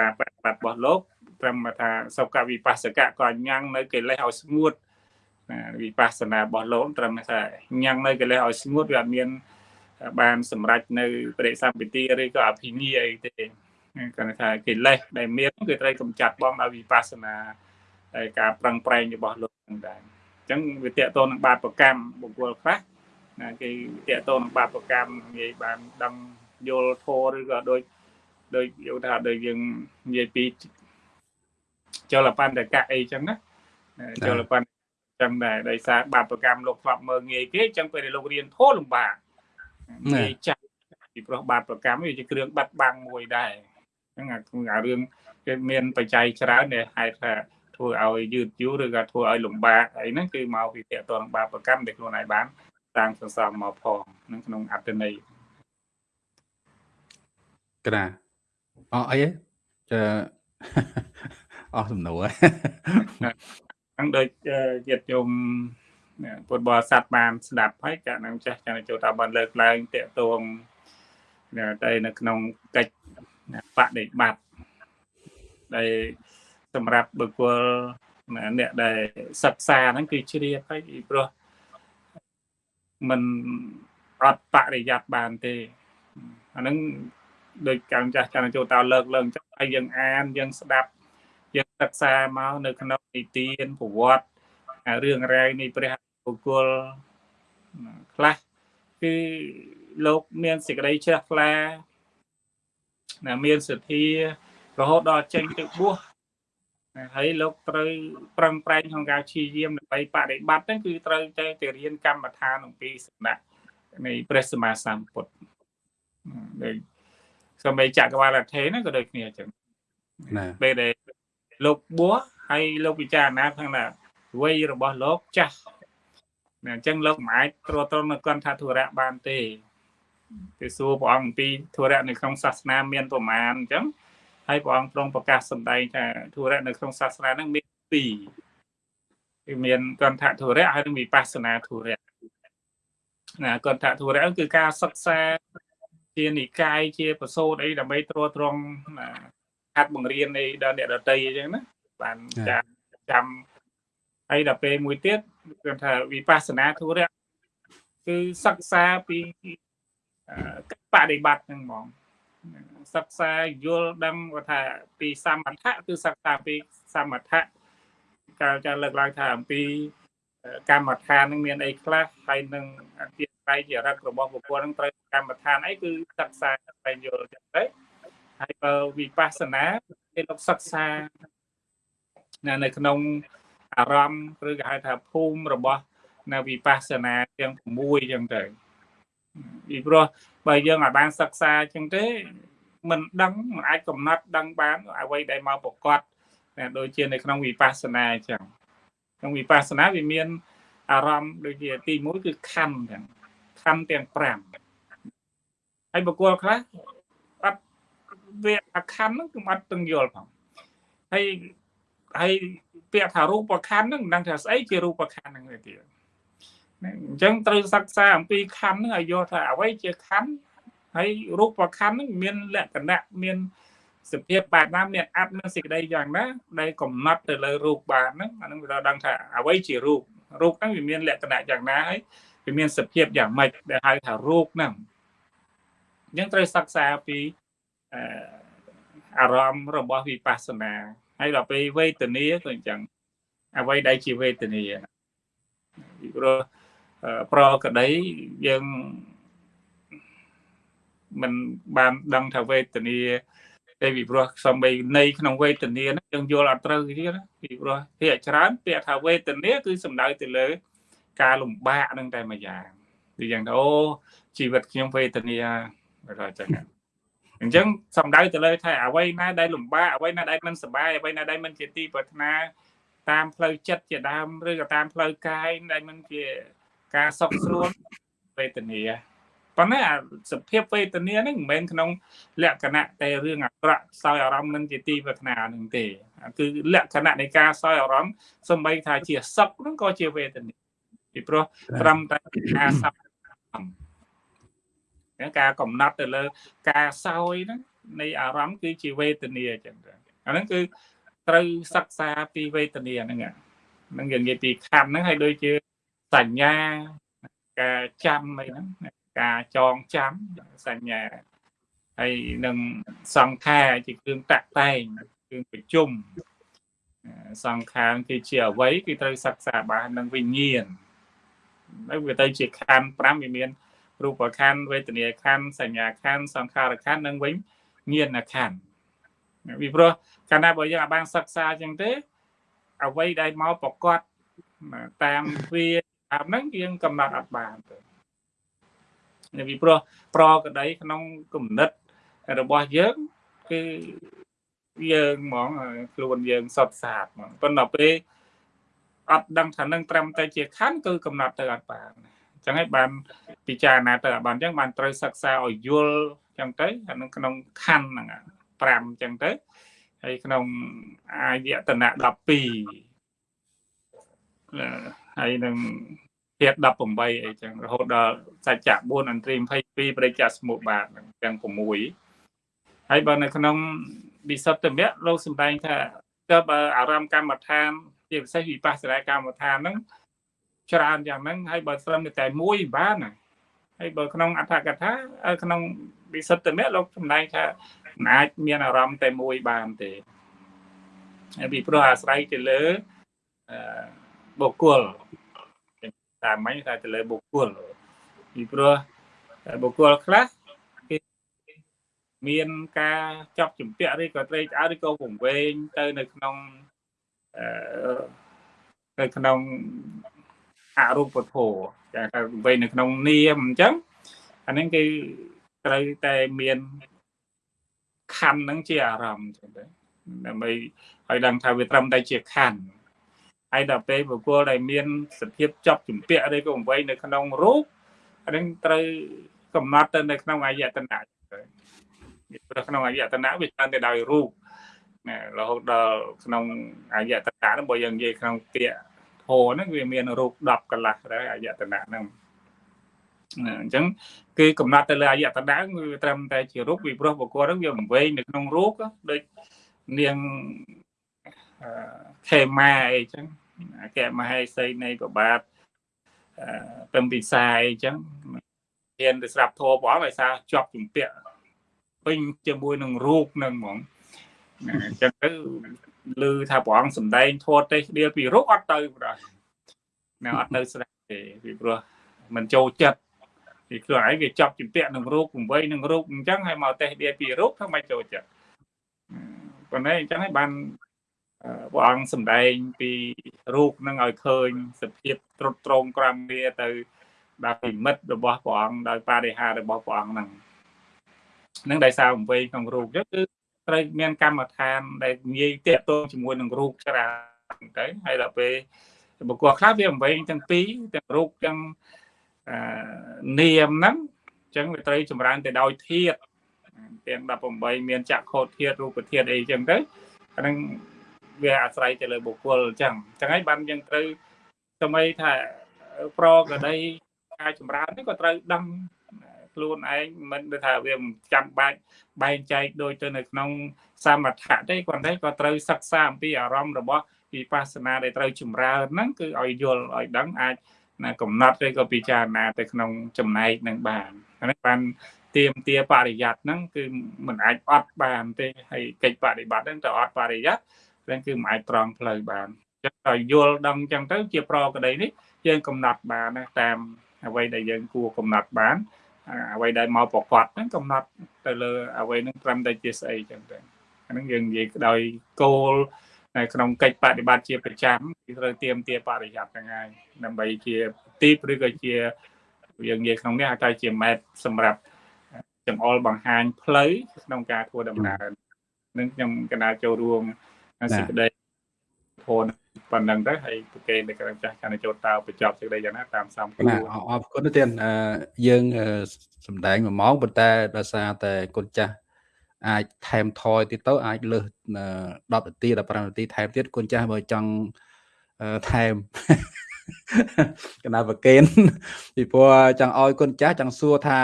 ការបប្រតិបត្តិរបស់លោកត្រឹមថាសុខវិបស្សកក៏ញ៉ាំងនៅកិលេសឲ្យស្ងួតវិបស្សនារបស់លោកត្រឹមថាញ៉ាំងនៅកិលេសឲ្យស្ងួតវាអត់មានបានសម្រេចនៅបរិសម្បទាឬក៏អភិញ្ញាអីទេគាត់ថាកិលេសដែលមានគឺត្រូវកម្ចាត់បងដោយវិបស្សនាហើយការប្រឹងប្រែងរបស់លោកនឹងដែរអញ្ចឹងវាតកតទៅនឹងបាបកម្មបុគ្គលខ្លះណាគេតកតទៅនឹងបាបកម្មនិយាយបានដឹងយល់ធម៌ឬក៏ដូចដូចយកថាដូចយើងនិយាយពីចលបណ្ឌកៈអីចឹងណាចលបណ្ឌចឹងដែរដោយសារបាបកម្មលោកធ្លាប់មើងងាយគេចឹងពេលលោករៀនធម៌លំបាកងាយចាស់ពីព្រោះបាបកម្មវាជាគ្រឿងបាត់បាំងមួយដែរចឹងអារឿងគេមានបច្ច័យច្រើនដែលហេតុថា ធ្វើឲ្យយឺតយូរឬក៏ធ្វើឲ្យលំបាកអីហ្នឹងគឺមកពីតកតងបាបកម្មដែលខ្លួនឯងបានតាំងសន្សំមកផងនឹងក្នុងអត្តន័យក្រាអអីចាអស់សំណួរហ្នឹងដូចញាតិញោមពុទ្ធបរិស័ទបានស្ដាប់ហើយកាលនឹងចាស់ចាចូលតាបានលើកឡើងតកតងតែនៅក្នុងកិច្ចបដិបត្តិដែល សម្រាប់បុគ្គលអ្នកដែលសិក្សាហ្នឹងគឺជ្រាបហើយពីព្រោះมันអត់បរិយ័តបានទេអាហ្នឹងដូចកាំចាស់ចាចូលតើលើកឡើងចឹងហើយយើងអានយើងស្ដាប់យើងសិក្សាមកនៅក្នុងនិទានប្រវត្តិរឿងរ៉ាវនៃព្រះបុគ្គលខ្លះគឺលោកមានសេចក្តីជ្រះថ្លាណាមានសទ្ធារហូតដល់ចេញទៅបួស ហើយលោកត្រូវប្រឹងប្រែងក្នុងការព្យាយាមដើម្បីបដិបត្តិហ្នឹងគឺត្រូវតែទៅរៀនកម្មដ្ឋានអំពីសំណាក់នៃព្រះសម្មាសម្ពុទ្ធដូចសម្បីចក្រវាលថេហ្នឹងក៏ដូចគ្នាអញ្ចឹងណាពេលដែលលោកបួសហើយលោកពិចារណាខាងណាវ័យរបស់លោកចាស់អញ្ចឹងលោកមិនអាចត្រួតត្រងនៅកន្ធធុរៈបានទេគេសួរព្រះអង្គអំពីធុរៈនៅក្នុងសាសនាមានប្រមាណអញ្ចឹង ហើយព្រះអង្គទ្រង់ប្រកាសសម្ដែងថាធុរៈនៅក្នុងសាសនាហ្នឹងមានពីរគឺមានកន្ធធុរៈហើយនិងវិបស្សនាធុរៈណាកន្ធធុរៈគឺការសិក្សាជានិកាយជាប្រសូតអីដើម្បីត្រួតត្រងហាត់បង្រៀននៃដល់អ្នកដតីអញ្ចឹងណាបានចាំចាំហើយដល់ពេលមួយទៀតគឺថាវិបស្សនាធុរៈគឺសិក្សាពីបដិបត្តិហ្នឹងហ្មង សិក្សាយល់ដឹងថាពីសមថៈគឺសិក្សាពីសមថៈកាលចាលើកឡើងថាអំពីកម្មដ្ឋាននឹងមានអីខ្លះហើយនឹងអធិស្ឋានចរិតរបស់បុគ្គលនឹងត្រូវកម្មដ្ឋានអីគឺសិក្សាតែយល់ចឹងទៅហើយបើវិបស្សនាគេលោកសិក្សានៅក្នុងអារម្មណ៍ឬក៏ហៅថាភូមិរបស់នៅវិបស្សនាទាំង6ចឹងទៅ ពីព្រោះបើយើងអាចបានសិក្សាចឹងទេមិនដឹងមិនអាចកំណត់ដឹងបានអ្វីដែលមកប្រកបដូចជានៅក្នុងវិបស្សនាអញ្ចឹងក្នុងវិបស្សនាវាមានអារម្មណ៍ដូចជាទី1គឺខណ្ឌទាំងខណ្ឌទាំង5ហើយបុគ្គលខ្លះអត់វាអាខណ្ឌហ្នឹងគឺអត់ទាំងយល់ផងហើយហើយពាក្យថារូបខណ្ឌហ្នឹងមិនដឹងថាស្អីជារូបខណ្ឌហ្នឹងទេទៀត អញ្ចឹងត្រូវសិក្សាអំពីខណ្ឌហ្នឹងឲ្យយល់ថាអ្វីជាខណ្ឌហើយរូបខណ្ឌហ្នឹងមានលក្ខណៈមានសភាពបែបណាមានអត្តមានសេចក្តីយ៉ាងណាដែលកំណត់ទៅលើរូបបានហ្នឹងអាហ្នឹងវាដល់ដឹងថាអ្វីជារូបរូបហ្នឹងវាមានលក្ខណៈយ៉ាងណាហើយវាមានសភាពយ៉ាងម៉េចដែលហៅថារូបហ្នឹងអញ្ចឹងត្រូវសិក្សាពីអារម្មណ៍របស់វិបស្សនាហើយដល់ពេលវេទនាក៏អញ្ចឹងអ្វីដែលជាវេទនាពីព្រោះ ប្រក្តីយើងមិនបានដឹងថាវេទនាតែពីព្រោះសំបីនៃក្នុងវេទនាហ្នឹងយើងយល់អត់ត្រូវទៀតពីព្រោះភាកច្រើនពាក្យថាវេទនាគឺសំដៅទៅលើ ការលំបាកហ្នឹងតែមួយយ៉ាងដូចយ៉ាងថាអូជីវិតខ្ញុំវេទនាបើចឹងអញ្ចឹងសំដៅទៅលើថាអ្វីណាដែលលំបាកអ្វីណាដែលមិនសុបាយអ្វីណាដែលមិនជាទីប្រាថ្នាតាមផ្លូវចិត្តជាដើមឬក៏តាមផ្លូវកាយដែលមិនជា ការសុខស្រួលវេទនាប៉ុន្តែអាសភាពវេទនាហ្នឹងមិនមែនក្នុង លក្ខណៈតែរឿងអាក្រក់សោយអារម្មណ៍នឹងជាទីប្រាថ្នានឹងទេគឺលក្ខណៈនៃការសោយអារម្មណ៍សំបីថាជាសុខហ្នឹងក៏ជាវេទនាពីព្រោះត្រឹមតែការសោយការកំណត់ទៅលើ ការសោយហ្នឹងនៃអារម្មណ៍គឺជាវេទនាអញ្ចឹងអាហ្នឹងគឺត្រូវសិក្សាពីវេទនាហ្នឹងហ្នឹងយើងនិយាយពីខណ្ឌហ្នឹងហើយដូចជា សញ្ញាការចាំអីហ្នឹងការចងចាំសញ្ញាហើយនឹងសង្ខារជាគ្រឿងតាក់តែងគ្រឿងប្រជុំសង្ខារគឺជាអវ័យគឺត្រូវសិក្សាបាននឹងវិញ្ញាណហើយវាទៅជាខណ្ឌ5វាមានរូបខណ្ឌវេទនាខណ្ឌសញ្ញាខណ្ឌសង្ខារខណ្ឌនិងវិញញាណខណ្ឌពីព្រោះកាលណាបើយើងអាចបានសិក្សាចឹងទេអ្វីដែលមកប្រកបតាមវា តាមហ្នឹងយើងកំណត់អត់បានទេពីព្រោះប្រក្តីក្នុងគំនិតរបស់យើងគឺយើងហ្មងខ្លួនយើងសតសាបហ្មងប៉ុន្តែពេលអត់ដឹងថានឹងត្រឹមតែជាខណ្ឌគឺកំណត់ទៅអត់បានអញ្ចឹងហើយបានពិចារណាទៅអត់បានអញ្ចឹងបានត្រូវសិក្សាឲ្យយល់អញ្ចឹងទៅអានឹងក្នុងខណ្ឌហ្នឹង5អញ្ចឹងទៅហើយក្នុងអាយតនៈ12 ហើយនឹងទៀត18អីចឹងរហូតដល់សច្ចៈ4អន្ត្រី22បរិច្ចសមុបាទទាំង6ហើយបើនៅក្នុងវិសុទ្ធមគ្គលោកសម្ដែងថាទៅបើអារម្មណ៍កម្មដ្ឋាន ជាពិសេសវិបស្សនាកម្មដ្ឋានហ្នឹងច្រើនយ៉ាងហ្នឹងហើយបើត្រឹមតែមួយបានណាហើយបើក្នុងអត្ថកថាក្នុងវិសុទ្ធមគ្គលោកសម្ដែងថាមិនអាចមានអារម្មណ៍តែមួយបានទេហើយពីព្រោះអាស្រ័យទៅលើ បុគ្គលតាមមិញថាទៅលើបុគ្គលពីព្រោះបុគ្គលខ្លះគេមានការចាប់ជំពាក់ឬក៏ត្រេកអរឬក៏វង្វេងទៅនៅក្នុងអឺនៅក្នុងអរូបធម៌ចាថាវង្វេងនៅក្នុងនាមអញ្ចឹងអានេះគឺត្រូវតែមានខណ្ឌហ្នឹងជាអារម្មណ៍ចឹងទៅដើម្បីឲ្យដឹងថាវាត្រឹមតែជាខណ្ឌ ហើយដល់ពេលបុគ្គលដែលមានសភាពជាប់ជំពាក់ឬក៏អង្វែងនៅក្នុងរូបអានឹងត្រូវកំណត់ទៅនៅក្នុងអាយតនៈព្រោះក្នុងអាយតនៈវាច្រើនទៅដោយរូបណារហូតដល់ក្នុងអាយតនៈហ្នឹងបើយើងនិយាយក្នុងពាក្យធម៌ហ្នឹងវាមានរូប10កន្លះដែរអាយតនៈហ្នឹងអញ្ចឹងគឺកំណត់ទៅលើអាយតនៈគឺត្រឹមតែជារូបពីព្រោះបុគ្គលហ្នឹងវាវង្វេងនៅក្នុងរូបដូចនាង ខេម៉ាអីចឹងអគ្គមហេសីនៃប្របាទពឹមពិសាអីចឹងហ៊ានទៅស្រាប់ធម៌ព្រះអង្គដោយសារជាប់ជំពាក់ពេញជាមួយនឹងរូបនឹងហ្មងអញ្ចឹងទៅឮថាព្រះអង្គសំដែងធម៌ទេសដៀលពីរូបអត់ទៅប្រហែលនៅអត់ទៅស្ដាប់ទេពីព្រោះมันចូលចិត្តពីខ្លួនឯងវាចាប់ជំពាក់នឹងរូបពង្វៃនឹងរូបអញ្ចឹងហើយមកទេសដៀលពីរូបធ្វើមិនចូលចិត្តប៉ុន្តែអញ្ចឹងហើយបាន ព្រះអង្គសម្ដែងពីរូបនឹងឲ្យឃើញសភាពត្រុតត្រងក្រំវាទៅដល់ពិមិត្តរបស់ព្រះអង្គដោយបរិហាររបស់ព្រះអង្គហ្នឹងនឹងដោយសារអំវែងក្នុងរូបចឹងគឺត្រូវមានកម្មដ្ឋានដែលងាយតាក់ទងជាមួយនឹងរូបច្រើនទៅហើយដល់ពេលបុគ្គលខ្លះវាអំវែងទាំងពីរទាំងរូបទាំងនាមហ្នឹងអញ្ចឹងវាត្រូវចម្រើនទៅដោយធាតទាំង18មានចក្ខុធាតរូបធាតអីចឹងទៅអាហ្នឹង វាអាស្រ័យទៅលើបុគ្គលអញ្ចឹងអញ្ចឹងហើយបានយើងត្រូវសម័យថាប្រកដីការចម្រើននេះក៏ត្រូវដឹងខ្លួនឯងមិនដូចថាវាមិនចាំបាច់បែងចែកដូចទៅនៅក្នុងសមថៈទេគាត់តែក៏ត្រូវសិក្សាអំពីអារម្មណ៍របស់វិបស្សនាដែលត្រូវចម្រើនហ្នឹងគឺឲ្យយល់ឲ្យដឹងអាចណាកំណត់ឬក៏ពិចារណាទៅក្នុងចំណែកនឹងបានហ្នឹងបានទៀមទាបរិយ័តហ្នឹងគឺមិនអាចអត់បានទេហើយកិច្ចបដិបត្តិហ្នឹងទៅអត់បរិយ័ត ហ្នឹងគឺមិនអាចត្រង់ផ្លូវបានអញ្ចឹងដល់យល់ដឹងអញ្ចឹងទៅជាប្រក្តីនេះយើងកំណត់បានណាតាមអ្វីដែលយើងគួរកំណត់បានអ្វីដែលមកប្រកបហ្នឹងកំណត់ទៅលើអ្វីហ្នឹងត្រឹមតែជាស្អីអញ្ចឹងទៅអាហ្នឹងយើងនិយាយដោយគោលនៅក្នុងកិច្ចបដិបត្តិជាប្រចាំគឺត្រូវទៀមទាបរិយ័តហ្នឹងហើយដើម្បីជាទីឬក៏ជាយើងនិយាយក្នុងនេះអាចជាម៉ែតសម្រាប់ចង្អុលបង្ហាញផ្លូវក្នុងការធ្វើដំណើរនឹងខ្ញុំកណាចូលរួម សេចក្តីធនប៉ុណ្ណឹងទៅហើយប្រកេននៅក្រុមចាស់កាន់ចូលតើបញ្ចប់សេចក្តីយ៉ាងណាតាមសំគួរអរគុណទៀតយើងសម្ដែង1ម៉ោងប៉ុន្តែដោយសារតែគុណចាស់អាចថែមថយទៀតទៅអាចលើស10នាទី15នាទីថែមទៀតគុណចាស់បើចង់ថែមកណាប្រកេនពីព្រោះចង់ឲ្យគុណចាស់ចង់សួរថា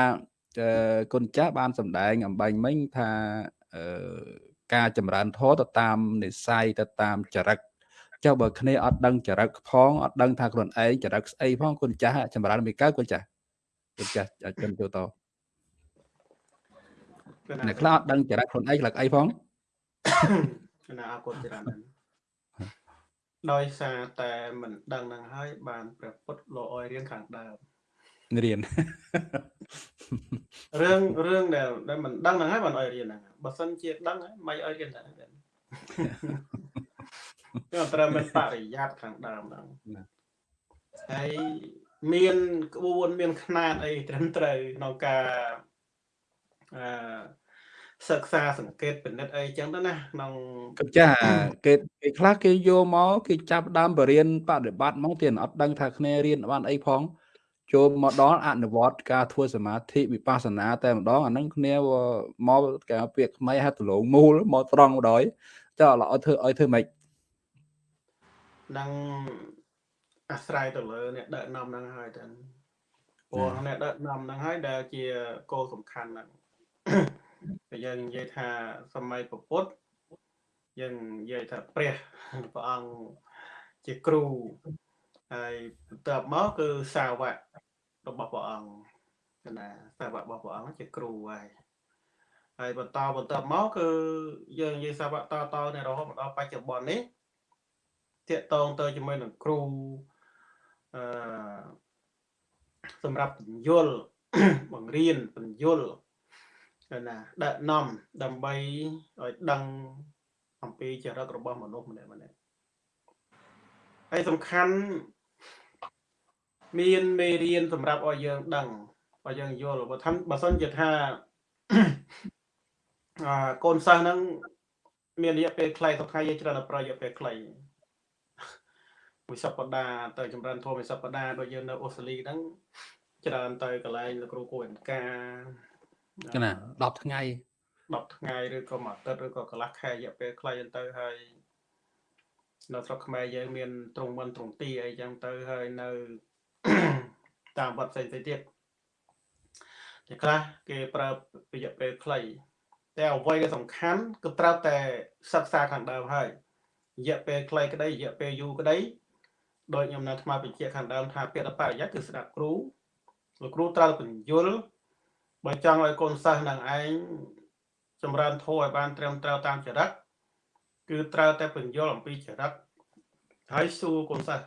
គុណចាស់បានសម្ដែងអំបញ្ញមិញថាអឺ ការចម្រើនធម៌ទៅតាមនិស័យទៅតាមចរិតចុះបើគ្នាអត់ដឹងចរិតផងអត់ដឹងថាខ្លួនឯងចរិតស្អីផងគុណចាស់ចម្រើនមិនកើតគុណចាស់លោកចាស់ជនចូលតអ្នកខ្លះអត់ដឹងចរិតខ្លួនឯងខ្លះអីផងណាអរគុណច្រើនដោយសារតែមិនដឹងនឹងហើយបានព្រះពុទ្ធលោកឲ្យរៀនខាងដើម រៀនរឿងរឿងដែលដែលមិនដឹងហ្នឹងហើយបានឲ្យរៀនហ្នឹងបើសិនជាដឹងហើយមិនឲ្យរៀនដែរគឺត្រូវមានបរិយ័តខាងដើមហ្នឹងហើយមានក្បួនមានຂ្នាតអីត្រឹមត្រូវក្នុងការអឺសិក្សាសង្កេតពិនិត្យអីចឹងទៅណាក្នុងចាគេគេខ្លះគេយកមកគេចាប់ដើមបរៀនបដិបត្តិមកទៀតអត់ដឹងថាគ្នារៀនបានអីផង ចូលមកដល់អនុវត្តការធ្វើសមាធិវិបស្សនាតែម្ដងអាហ្នឹងគ្នាមកគេពាក្យខ្មែរហៅដលងមូលមកត្រង់ម្ដងចុះឲ្យធ្វើឲ្យធ្វើម៉េចនឹងអាស្រ័យទៅលើអ្នកដឹកនាំហ្នឹងហើយតើព្រោះអ្នកដឹកនាំហ្នឹងហើយដែលជាគោលសំខាន់ហ្នឹងតែយើងនិយាយថាសម័យពុទ្ធយើងនិយាយថាព្រះព្រះអង្គជាគ្រូ ហើយបន្ទាប់មកគឺសាវករបស់ព្រះអង្គណាសាវករបស់ព្រះអង្គជាគ្រូហើយហើយបន្តបន្តមកគឺយើងនិយាយសាវកតតនៅរហូតមកដល់បច្ចុប្បន្ននេះតាកតងទៅជាមួយនឹងគ្រូអឺសម្រាប់បញ្យលបង្រៀនបញ្យលណាដឹកនាំដើម្បីឲ្យដឹងអំពីចរិតរបស់មនុស្សម្នាក់ម្នាក់ហើយសំខាន់ មានមេរៀនសម្រាប់ឲ្យយើងដឹងឲ្យយើងយល់បើថាបើសិនជាថាអឺកូនសិស្សហ្នឹងមានរយៈពេលខ្លីទៅថ្ងៃយើងច្រើនប្រយោជន៍ពេលខ្លីមួយសប្តាហ៍ទៅចម្រើនធម៌មួយសប្តាហ៍ដូចយើងនៅអូស្ត្រាលីហ្នឹងច្រើនទៅកន្លែងលោកគ្រូគួរអង្ការណា10ថ្ងៃ10ថ្ងៃឬក៏មួយអាទិត្យឬក៏កន្លះខែរយៈពេលខ្លីទៅហើយនៅស្រុកខ្មែរយើងមានត្រង់មិនត្រង់ទីអីចឹងទៅហើយនៅ តាមវត្តផ្សេងៗទៀតតែខ្លះគេប្រើរយៈពេលខ្លីតែអ្វីដែលសំខាន់គឺត្រូវតែសិក្សាខាងដើមហើយរយៈពេលខ្លីក្តីរយៈពេលយូរក្តីដោយខ្ញុំនៅថ្មបញ្ជាក់ខាងដើមថាពាក្យបរិយ័តគឺស្ដាប់គ្រូលោកគ្រូត្រូវបញ្យលបើចង់ឲ្យកូនសិស្សនឹងឯងចម្រើនធម៌ឲ្យបានត្រឹមត្រូវតាមចរិតគឺត្រូវតែបញ្យលអំពីចរិតហើយសួរកូនសិស្ស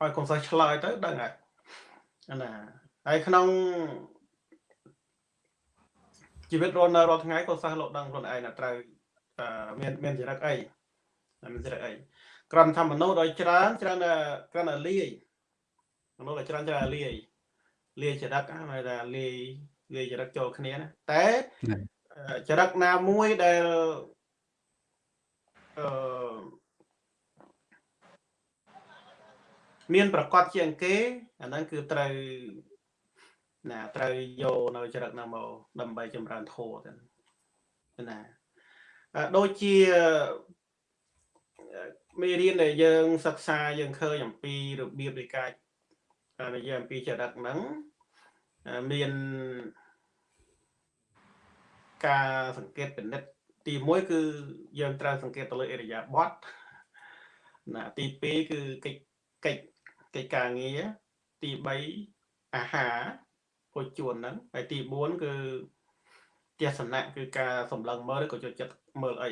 ឲ្យកូនសិស្សឆ្លើយទៅដឹងហើយណាហើយក្នុងជីវិតរស់នៅរាល់ថ្ងៃកូនសិស្សលោកដឹងខ្លួនឯងថាត្រូវមានមានចរិតអីមានចរិតអីគ្រាន់ថាមនុស្សដោយច្រើនច្រើនគ្រាន់តែលាយមនុស្សដោយច្រើនច្រើនលាយលាយចរិតហៅថាលាយលាយចរិតចូលគ្នាណាតែចរិតណាមួយដែលអឺ មានប្រកាសជាងគេអាហ្នឹងគឺត្រូវណាត្រូវយកនៅចរិតហ្នឹងមកដើម្បីចម្រើនធម៌ទៅណាដូចជាមេរៀនដែលយើងសិក្សាយើងឃើញអំពីរបៀបនៃការនិយាយអំពីចរិតហ្នឹងមានការសង្កេតពិនិត្យទី1គឺយើងត្រូវសង្កេតទៅលើអរិយាប័ត្រណាទី2គឺកិច្ចកិច្ច កិច្ចការងារទី3អាហារពុជជួនហ្នឹងហើយទី4គឺទស្សនៈគឺការសម្លឹងមើលឬក៏ចូលចិត្តមើលអី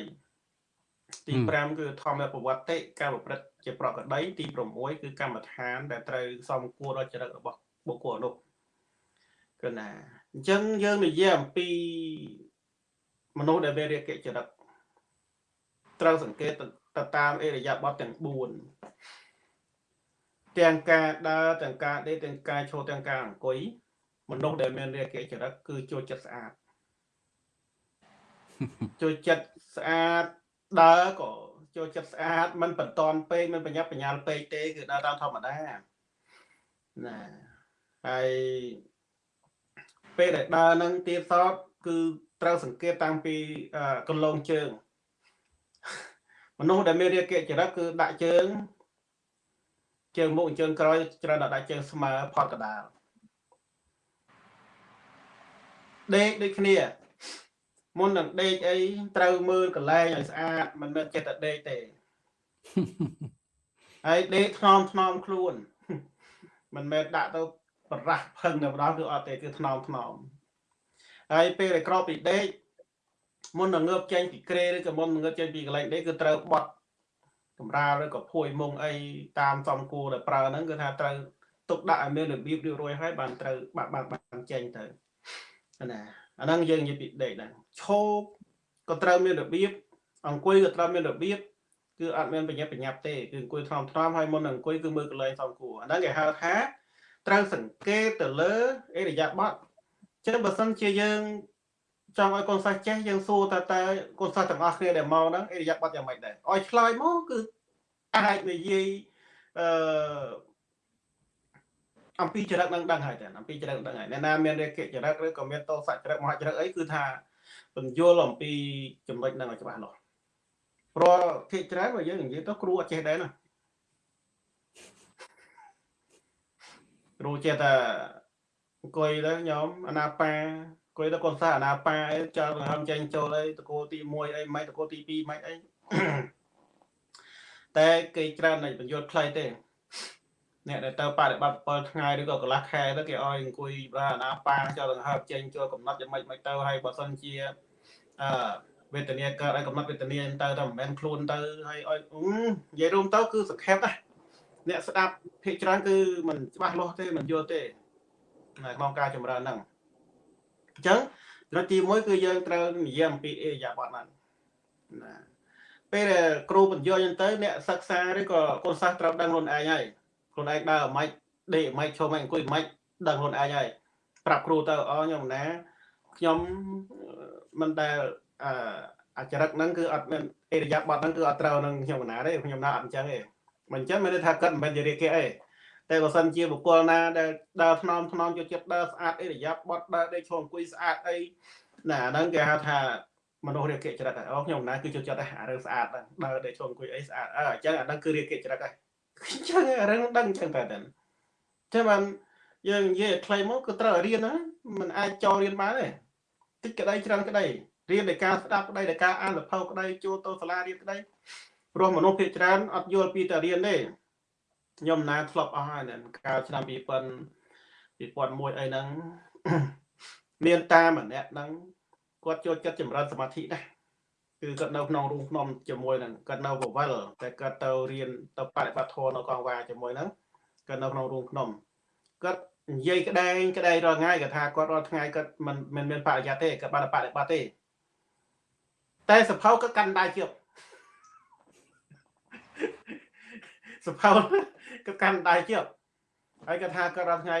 ទី5គឺធម្មប្រវត្តិការប្រព្រឹត្តជាប្រកដី ទី6គឺកម្មដ្ឋាន ដែលត្រូវសមគួរដល់ចរិតរបស់បុគ្គលនោះគឺណាអញ្ចឹងយើងនិយាយអំពីមនុស្សដែលមានរាគៈចរិតត្រូវសង្កេតទៅតាមអេរយាប័តទាំង4 ទាំងការដើរទាំងការដេកទាំងការឈរទាំងការអង្គុយមនុស្សដែលមានរាគៈចរិតគឺចូលចិត្តស្អាតចូលចិត្តស្អាតដើរក៏ចូលចិត្តស្អាតមិនបន្តនពេកមិនបញ្ញាប់បញ្ញាល់ពេកទេគឺដើរតាមធម្មតាណាហើយពេលដែលដើរនឹងទៀតសតគឺត្រូវសង្កេតតាំងពីកន្លងជើងមនុស្សដែលមានរាគៈចរិតគឺដាក់ជើង ជើងមុខជើងក្រោយច្រើនតែដាក់ជើងស្មើផតកដាលដេកដូចគ្នា មុននឹងដេកអីត្រូវមើលកន្លែងឲ្យស្អាតមិនមែនចិត្តតែដេកទេហើយដេកថ្នមថ្នមខ្លួន មិនមែនដាក់ទៅបបរះផឹងតែម្ដងគឺអត់ទេគឺថ្នមថ្នមហើយពេលដែលក្រោកពីដេកមុននឹងងើបចេញពីក្រេឬក៏មុននឹងងើបចេញពីកន្លែងដេកគឺត្រូវបត់ កម្រាលឬក៏ភួយមុងអីតាមសំគួរដែលប្រើហ្នឹងគឺថាត្រូវទុកដាក់ឲ្យមានរបៀបរៀបរយហើយបានត្រូវបានបានបានចេញទៅណាអាហ្នឹងយើងនិយាយពីដេកហ្នឹងឈោកក៏ត្រូវមានរបៀបអង្គុយក៏ត្រូវមានរបៀបគឺអត់មានបញ្ញាបញ្ញាប់ទេគឺអង្គុយថ្នមថ្នមហើយមុននឹងអង្គុយគឺមើលកន្លែងសំគួរអាហ្នឹងគេហៅថាត្រូវសង្កេតទៅលើអេរយាប័តចឹងបើសិនជាយើង ចង់ឲ្យកូនសិស្សចេះយើងសួរតើតើកូនសិស្សទាំងអស់គ្នាដែលមកហ្នឹងអេរយាប័តយ៉ាងម៉េចដែរឲ្យឆ្លើយមកគឺអាចនិយាយអឺអំពីចរិតនឹងដឹងហើយតែអំពីចរិតដឹងហើយអ្នកណាមានរេកិចរិតឬក៏មានតោសចរិតមហចរិតអីគឺថាបញ្យល់អំពីចំណុចហ្នឹងឲ្យច្បាស់លាស់ព្រោះភាគច្រើនបើយើងនិយាយទៅគ្រូអត់ចេះដែរណាគ្រូចេះតែអង្គុយទៅញោមអាណាប៉ាអង្គុយទៅកូនសិស្សអាណាប៉ាអីចោលដង្ហើមចេញចូលអីតកូលទី1អីមិនតកូលទី2មិនអីតែគេច្រើនតែបញ្យល់ខ្លីទេអ្នកដែលទៅបដិបត្តិ7ថ្ងៃឬក៏កន្លះខែទៅគេឲ្យអង្គុយបាទអាណាប៉ាចូលដង្ហើមចេញចូលកំណត់យ៉ាងម៉េចមិនទៅហើយបើសិនជាអឺវេទនាកើតឲ្យកំណត់វេទនាទៅតែមិនមែនខ្លួនទៅហើយឲ្យនិយាយរួមទៅគឺសង្ខេបណាអ្នកស្ដាប់ភាគច្រើនគឺមិនច្បាស់លាស់ទេមិនយល់ទេនៅក្នុងការចម្រើនហ្នឹង អញ្ចឹងចំណុចទី1គឺយើងត្រូវនិយាយអំពីអេយ៉ាបតហ្នឹងណាពេលដែលគ្រូបញ្យល់អញ្ចឹងទៅអ្នកសិក្សាឬក៏កូនសិស្សត្រូវដឹងខ្លួនឯងហើយខ្លួនឯងដើរអាម៉េចដេកអាម៉េចឈរអាម៉េចអង្គុយអាម៉េចដឹងខ្លួនឯងហើយប្រាប់គ្រូទៅអូខ្ញុំណាខ្ញុំមិនដែលអឺអាចរិតហ្នឹងគឺអត់មានអេរយាប័តហ្នឹងគឺអត់ត្រូវនឹងខ្ញុំកណាទេខ្ញុំណាអត់អញ្ចឹងទេមិនអញ្ចឹងមានន័យថាគាត់មិនមែនជារាគេអី តែបើសិនជាបុគ្គលណាដែលដើរថ្នមថ្នមចូលចិត្តដើរស្អាតអេរយាប័តដើរដេកឈរអង្គុយស្អាតអីណាហ្នឹងគេហៅថាមនុស្សរាគៈចរិតអូខ្ញុំណាគឺចូលចិត្តអារឿងស្អាតហ្នឹងដើរដេកឈរអង្គុយអីស្អាតអើអញ្ចឹងអាហ្នឹងគឺរាគៈចរិតហើយអញ្ចឹងរឿងដឹងអញ្ចឹងតែតែតែបានយើងនិយាយខ្លីមកគឺត្រូវរៀនណាมันអាចចូលរៀនបានទេតិចក្តីច្រើនក្តីរៀនដោយការស្ដាប់ក្តីដោយការអានលភៅក្តីចូលទៅសាលារៀនក្តីព្រោះមនុស្សភាគច្រើនអត់យល់ពីតែរៀនទេ ខ្ញុំណាធ្លាប់អស់ហើយកាលឆ្នាំ2000 2001អីហ្នឹងមានតាម្នាក់ហ្នឹងគាត់ចូលចិត្តចម្រើនសមាធិដែរគឺគាត់នៅក្នុងរូងភ្នំជាមួយនឹងគាត់នៅវវលតែគាត់ទៅរៀនទៅបប្រតិបត្តិធម៌នៅកងវ៉ាជាមួយហ្នឹងគាត់នៅក្នុងរូងភ្នំគាត់និយាយក្តែងក្តែងរាល់ថ្ងៃគាត់ថាគាត់រាល់ថ្ងៃគាត់មិនមិនមានបរិយាទេគាត់បានបប្រតិបត្តិទេ តែសភៅគាត់កាន់ដៃជៀបសភៅ គាត់កាន់ដៃជៀបហើយគាត់ថាគាត់រាល់ថ្ងៃ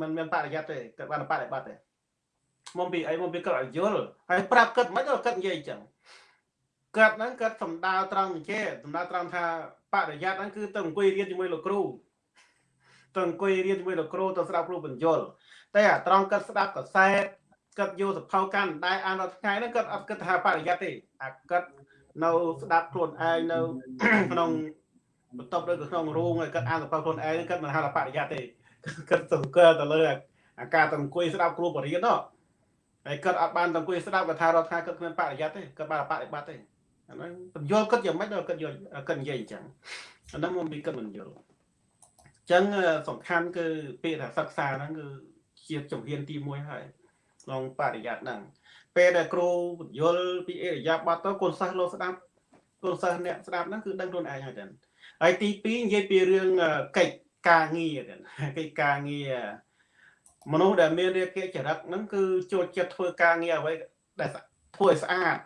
មិនមានបរិយាទេគាត់បានបប្រតិបត្តិទេមកពីអីមកពីគាត់ឲ្យយល់ហើយប្រាប់គាត់មិនគាត់និយាយអញ្ចឹងគាត់ហ្នឹងគាត់សំដៅត្រង់ចេសំដៅត្រង់ថាបរិយាហ្នឹងគឺទៅអង្គុយរៀនជាមួយលោកគ្រូទៅអង្គុយរៀនជាមួយលោកគ្រូទៅស្ដាប់គ្រូបញ្យលតែអាត្រង់គាត់ស្ដាប់កសែតគាត់យកសភៅកាន់ដែរអានរាល់ថ្ងៃហ្នឹងគាត់អត់គិតថាបរិយាទេអាគាត់នៅស្ដាប់ខ្លួនឯងនៅក្នុង បន្ទប់ឬក៏ក្នុងរូងហើយគាត់អានសភៅខ្លួនឯងគាត់មិនហៅថាបរិយាទេគាត់សង្កេតទៅលើអាការទៅអង្គុយស្ដាប់គ្រូបរិយានោះហើយគាត់អត់បានទៅអង្គុយស្ដាប់គាត់ថារាល់ថ្ងៃគាត់គ្មានបរិយាទេគាត់បានបប្រតិបត្តិទេអាហ្នឹងបញ្យល់គាត់យ៉ាងម៉េចដល់គាត់យល់គាត់និយាយអញ្ចឹងអាហ្នឹងមកពីគាត់មិនយល់អញ្ចឹងសំខាន់គឺពាក្យថាសិក្សាហ្នឹងគឺជាជំហានទី1ហើយក្នុងបរិយាហ្នឹងពេលដែលគ្រូបញ្យល់ពីអេរយាប័តទៅកូនសិស្សលោកស្ដាប់កូនសិស្សអ្នកស្ដាប់ហ្នឹងគឺដឹងខ្លួនឯងហើយតែ ហើយទី2និយាយពីរឿងកិច្ចការងារតែកិច្ចការងារមនុស្សដែលមានរាគៈចរិតហ្នឹងគឺចូលចិត្តធ្វើការងារអ្វីដែលធ្វើឲ្យស្អាត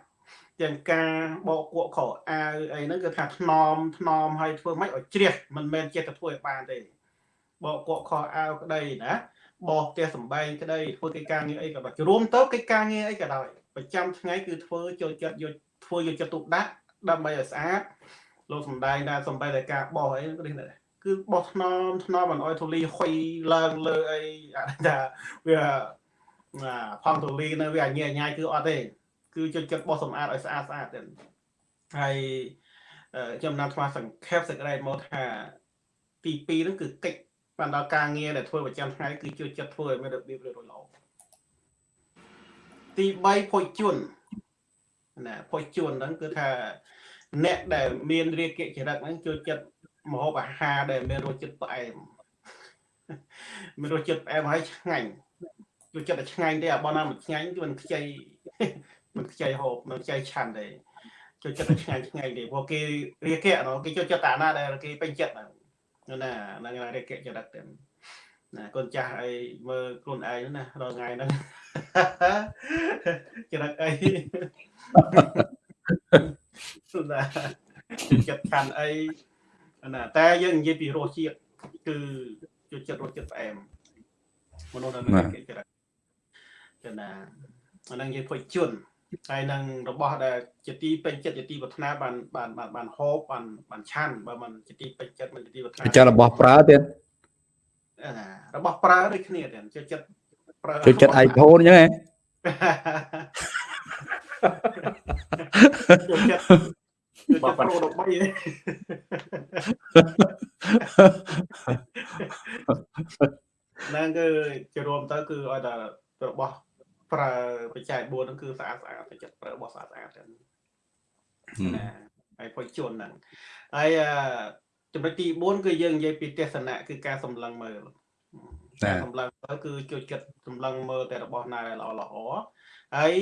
ទាំងការបោកគក់ខោអាវអីហ្នឹងគឺថាថ្នមថ្នមហើយធ្វើម៉េចឲ្យជ្រះមិនមែនចេះតែធ្វើឲ្យបានទេបោកគក់ខោអាវក្តីណាបោកផ្ទះសំបែងក្តីធ្វើកិច្ចការងារអីក៏ដោយរួមទៅកិច្ចការងារអីក៏ដោយប្រចាំថ្ងៃគឺធ្វើចូលចិត្តយកធ្វើយកចិត្តទុកដាក់ដើម្បីឲ្យស្អាត លោកសំដែងថាសំបែងតែការបោះអីគឺនេះគឺបោះថ្នមថ្នមមិនអោយធូលីហុយឡើងលើអីថាវាផំធូលីនៅវាញ៉ៃញ៉ៃគឺអត់ទេគឺចូលចិត្តបោះសម្អាតឲ្យស្អាតស្អាតទៅហើយខ្ញុំណាត់ថ្មសង្ខេបសេចក្តីមកថាទី2ហ្នឹងគឺកិច្ចបានដល់ការងារដែលធ្វើប្រចាំថ្ងៃគឺជួយចិត្តធ្វើឲ្យមានរបៀបរៀបរយល្អទី3ភុជជន់ណាភុជជន់ហ្នឹងគឺថា អ្នកដែលមានរាគៈចរិតហ្នឹងជួយចិត្តមហូបអាហារដែលមានរសជាតិផ្អែមមានរសជាតិផ្អែមហើយឆ្ងាញ់រសជាតិតែឆ្ងាញ់ទេអាបងណាមិនឆ្ងាញ់គឺមិនខ្ចីមិនខ្ចីហូបមិនខ្ចីឆាន់ទេចូលចិត្តតែឆ្ងាញ់ឆ្ងាញ់ទេព្រោះគេរៀកែគេចូលចិត្តតាណាដែលគេពេញចិត្តហ្នឹងណាហ្នឹងរៀកែចរិតទេណាកូនចាស់អីមើលខ្លួនឯងណារាល់ថ្ងៃហ្នឹងចរិតអី ណាចិត្តខាន់អីណាតែយើងនិយាយពីរសជាតិគឺចូលចិត្តរសជាតិផ្អែមមនុស្សដែលមានកិច្ចចរិតចឹងណាអានឹងនិយាយភ័យជន់ហើយនឹងរបស់ដែលជាទីពេញចិត្តជាទីប្រាថ្នាបានបានបានបានហូបបានបានឆាន់បើមិនជាទីពេញចិត្តមិនជាទីប្រាថ្នាចិត្តរបស់ប្រើទៀតណារបស់ប្រើដូចគ្នាទៀតចូលចិត្តប្រើចូលចិត្ត iPhone អញ្ចឹងហ៎ ចូលចិត្តបបប្រូ13ហ្នឹងគឺជារួមទៅគឺឲ្យតែរបស់ប្រើបច្ច័យ4ហ្នឹងគឺស្អាតស្អាតទៅចិត្តប្រើរបស់ស្អាតស្អាតហ្នឹងណាហើយពុជជន់ហ្នឹងហើយចំណុចទី4គឺយើងនិយាយពីទេសនៈគឺការសម្លឹងមើលការសម្លឹងមើលគឺចូលចិត្តសម្លឹងមើលតែរបស់ណាល្អល្អហើយ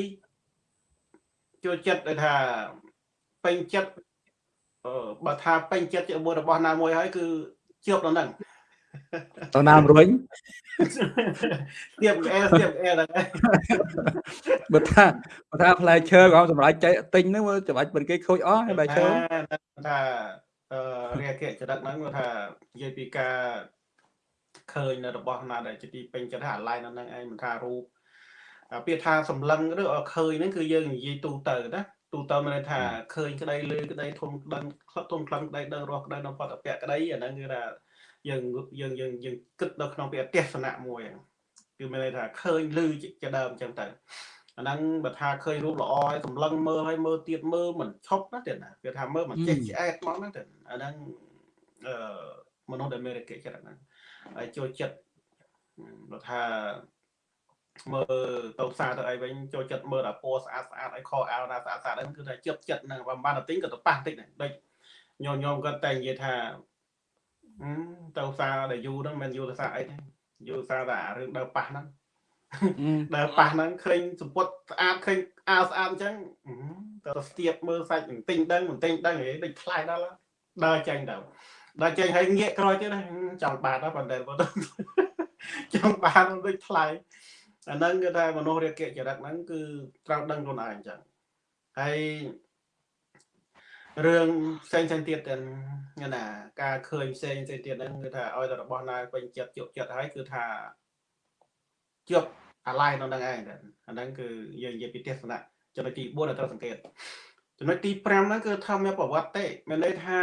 ចូលចិត្តដូចថាពេញចិត្តបើថាពេញចិត្តជាមួយរបស់ណាមួយហើយគឺជាប់ដល់ហ្នឹងទៅណារុញស្ទាបអែស្ទាបអែហ្នឹងបើថាបើថាផ្លែឈើក៏សម្រាប់ចែកទិញហ្នឹងមើលច្បាច់មិនគេខូចអស់ហើយផ្លែឈើថាអឺរាគៈចរិតហ្នឹងគាត់ថានិយាយពីការឃើញនៅរបស់ណាដែលជាទីពេញចិត្តថាអាឡៃនៅហ្នឹងឯងមិនថារូប ពាក្យថាសម្លឹងឬឃើញហ្នឹងគឺយើងនិយាយទូទៅណាទូទៅមានន័យថាឃើញក្តីលឺក្តីធំដឹងធំខ្លាំងក្តីដឹងរស់ក្តីនៅបតពៈក្តីអាហ្នឹងគឺថាយើងយើងយើងយើងគិតនៅក្នុងពាក្យទេសនៈមួយគឺមានន័យថាឃើញឮជាដើមអញ្ចឹងទៅអាហ្នឹងបើថាឃើញរូបល្អហើយសម្លឹងមើលហើយមើលទៀតមើលមិនឈប់ណាទៀតណាគេថាមើលមិនចេះឆ្អែតមកណាទៀតអាហ្នឹងអឺមនុស្សដែលមានរកិច្ចចិត្តហ្នឹងហើយចូលចិត្តបើថា មើលទៅផ្សារទៅអីវិញចូលចិត្តមើលតែពណ៌ស្អាតស្អាតឲ្យខោអាវណាស្អាតស្អាតហ្នឹងគឺថាចិត្តចិត្តហ្នឹងបើបានតែទិញក៏ទៅប៉ះតិចដែរដូចញោមញោមគាត់តែនិយាយថាទៅផ្សារដែលយូរហ្នឹងមិនយូរទៅសារអីទេយូរសារតែរឿងដើរប៉ះហ្នឹងដើរប៉ះហ្នឹងឃើញសម្ពុតស្អាតឃើញអាវស្អាតអញ្ចឹងទៅស្ទាបមើលសាច់បន្តិចដឹងបន្តិចដឹងហីដូចខ្លាយដល់ដើរចេញទៅដើរចេញហើយងាកក្រោយទៀតចង់បាត់ដល់ប៉ុន្តែចង់បានដូចថ្លៃ អាហ្នឹងគឺថាមនុស្សរាគៈចរិតហ្នឹងគឺត្រូវដឹងខ្លួនឯងអញ្ចឹងហើយរឿងផ្សេងផ្សេងទៀតទាំងណាការឃើញផ្សេងផ្សេងទៀតហ្នឹងគឺថាឲ្យតែរបស់ណាពេញចិត្តជក់ចិត្តហើយគឺថាជាប់អាឡ័យនៅនឹងឯងអាហ្នឹងគឺយើងនិយាយពីទេសនៈចំណុចទី4ដែលត្រូវសង្កេតចំណុចទី5ហ្នឹងគឺធម្មប្រវត្តិទេមានន័យថា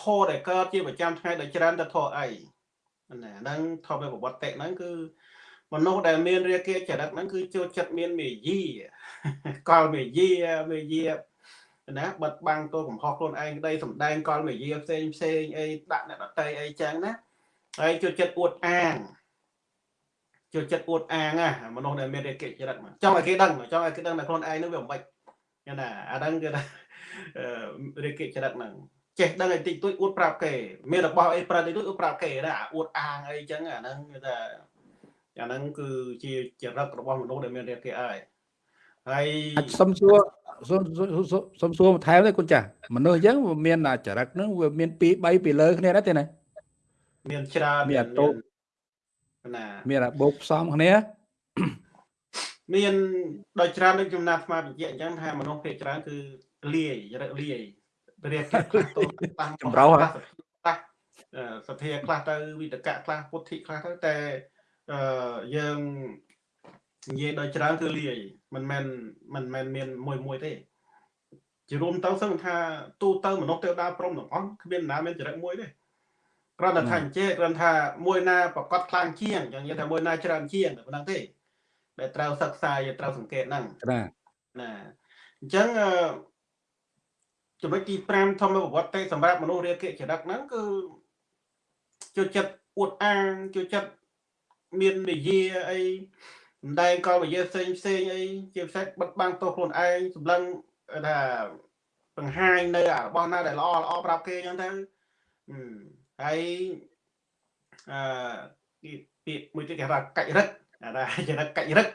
ធរដែលកើតជាប្រចាំថ្ងៃដោយច្រើនទៅធរអីណាហ្នឹងធម្មប្រវត្តិហ្នឹងគឺ មនុស្សដែលមានរាគៈចរិតហ្នឹងគឺចូលចិត្តមានមេយាកលមេយាមេយាណាបិទបាំងទោសកំហុសខ្លួនឯងក្តីសំដែងកលមេយាផ្សេងផ្សេងអីដាក់អ្នកដតីអីចឹងណាហើយចូលចិត្តអួតអាងចូលចិត្តអួតអាងណាមនុស្សដែលមានរាគៈចរិតចង់ឲ្យគេដឹងចង់ឲ្យគេដឹងថាខ្លួនឯងនឹងវាមិនបាច់ណាអាហ្នឹងគឺថារាគៈចរិតហ្នឹងចេះដឹងឲ្យតិចតួចអួតប្រាប់គេមានរបស់អីប្រើតិចតួចអួតប្រាប់គេណាអួតអាងអីចឹងអាហ្នឹងគឺថា អាហ្នឹងគឺជាចរិតរបស់មនុស្សដែលមានរាគៈហើយហើយសុំសួរសុំសុំសួរបន្ថែមទេគុណចាស់មនុស្សអញ្ចឹងវាមានចរិតហ្នឹងវាមាន2 3ពីលើគ្នាដែរទេណាមានច្រើនមានអាតូណាមានអាបូកផ្សំគ្នាមានដោយច្រើនដូចចំណាត់ស្មាបញ្ជាក់អញ្ចឹងថាមនុស្សភាគច្រើនគឺលាយចរិតលាយរៀបខ្លះតូចតាមចម្រោះខ្លះសទ្ធាខ្លះទៅវិតកៈខ្លះពុទ្ធិខ្លះទៅតែ អឺយើងនិយាយដោយច្រើនគឺលាយមិនមែនមិនមែនមានមួយមួយទេជារួមទៅសឹងថាទូទៅមនុស្សទេវតាព្រមទាំងអស់គ្មានណាមានចរិតមួយទេគ្រាន់តែថាអញ្ចេះគ្រាន់ថាមួយណាប្រកាសខ្លាំងជាងចឹងនិយាយថាមួយណាច្រើនជាងប៉ុណ្ណឹងទេដែលត្រូវសិក្សាយកត្រូវសង្កេតហ្នឹងណាណាអញ្ចឹងចំណុចទី5ធម្មប្រវត្តិសម្រាប់មនុស្សរាគៈចរិតហ្នឹងគឺចូលចិត្តអួតអាងចូលចិត្ត មាននិយាអីសម្ដែងកលវិយាផ្សេងផ្សេងអីជាពិសេសបិទបាំងទោសខ្លួនឯងសម្លឹងថាបង្ហាញនៅរបស់ណាដែលល្អល្អប្រាប់គេអញ្ចឹងទៅហើយអឺពាក្យមួយទៀតគេថាកាច់រឹកអាណាចរិតកាច់រឹក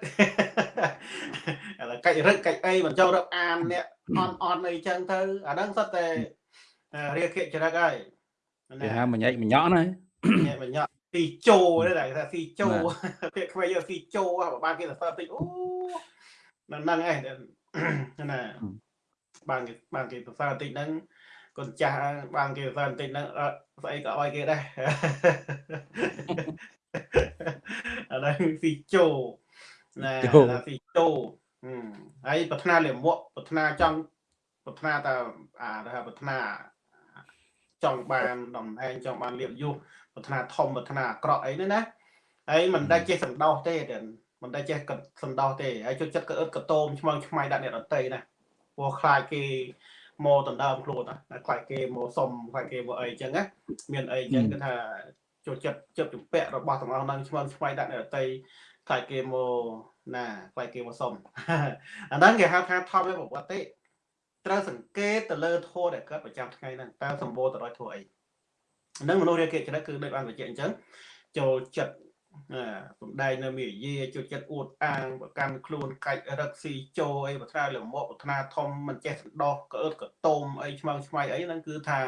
ឥឡូវកាច់រឹកកាច់អីមិនចង់រកអានអ្នកអន់អន់អីចឹងទៅអាហ្នឹងសុទ្ធតែរាគៈចរិតហើយគេហៅមញែកមញក់ណាញ៉ែមញ៉ក់ ស៊ីជោទេតែថាស៊ីជោពាក្យខ្មែរយកស៊ីជោបានគេសរសើរតិចអូហ្នឹងហ្នឹងឯងណាបានគេបានគេសរសើរតិចហ្នឹងកូនចាស់បានគេសរសើរតិចហ្នឹងអត់ស្អីក៏ឲ្យគេដែរអាហ្នឹងស៊ីជោណាស៊ីជោហើយប្រាថ្នាលាមកប្រាថ្នាចង់ប្រាថ្នាតែអាថាប្រាថ្នាចង់បានតំណែងចង់បានលៀបយុះ ប្រាថ្នាធំប្រាថ្នាអាក្រក់អីហ្នឹងណាហើយមិនដែលចេះសន្តោសទេមិនដែលចេះសន្តោសទេហើយជួយចិត្តក៏អឹតកតោមឆ្មងឆ្មៃដាក់អ្នកដតីណាព្រោះខ្លាចគេមកដណ្ដើមខ្លួនណាខ្លាចគេមកសុំខ្លាចគេមកអីចឹងណាមានអីចឹងគឺថាចូលចិត្តចិត្តជំពាក់របស់ទាំងអស់ហ្នឹងឆ្មងឆ្មៃដាក់អ្នកដតីខ្លាចគេមកណាខ្លាចគេមកសុំអាហ្នឹងគេហៅថាថប់នៅប្រវត្តិទេត្រូវសង្កេតទៅលើធម៌ដែលកើតប្រចាំថ្ងៃហ្នឹងតើសម្បូរទៅដោយធម៌អី ហ្នឹងមនុស្សរាគេចិត្តគឺដូចបានបញ្ជាក់អញ្ចឹងចូលចិត្តសំដែងនៅមេយាចូលចិត្តអួតអាងប្រកាន់ខ្លួនកាច់រឹកស៊ីជោអីបត្រាលមកបត្រាធំមិនចេះសន្តោសក្អឺតកតោមអីឆ្មងឆ្មៃអីហ្នឹងគឺថា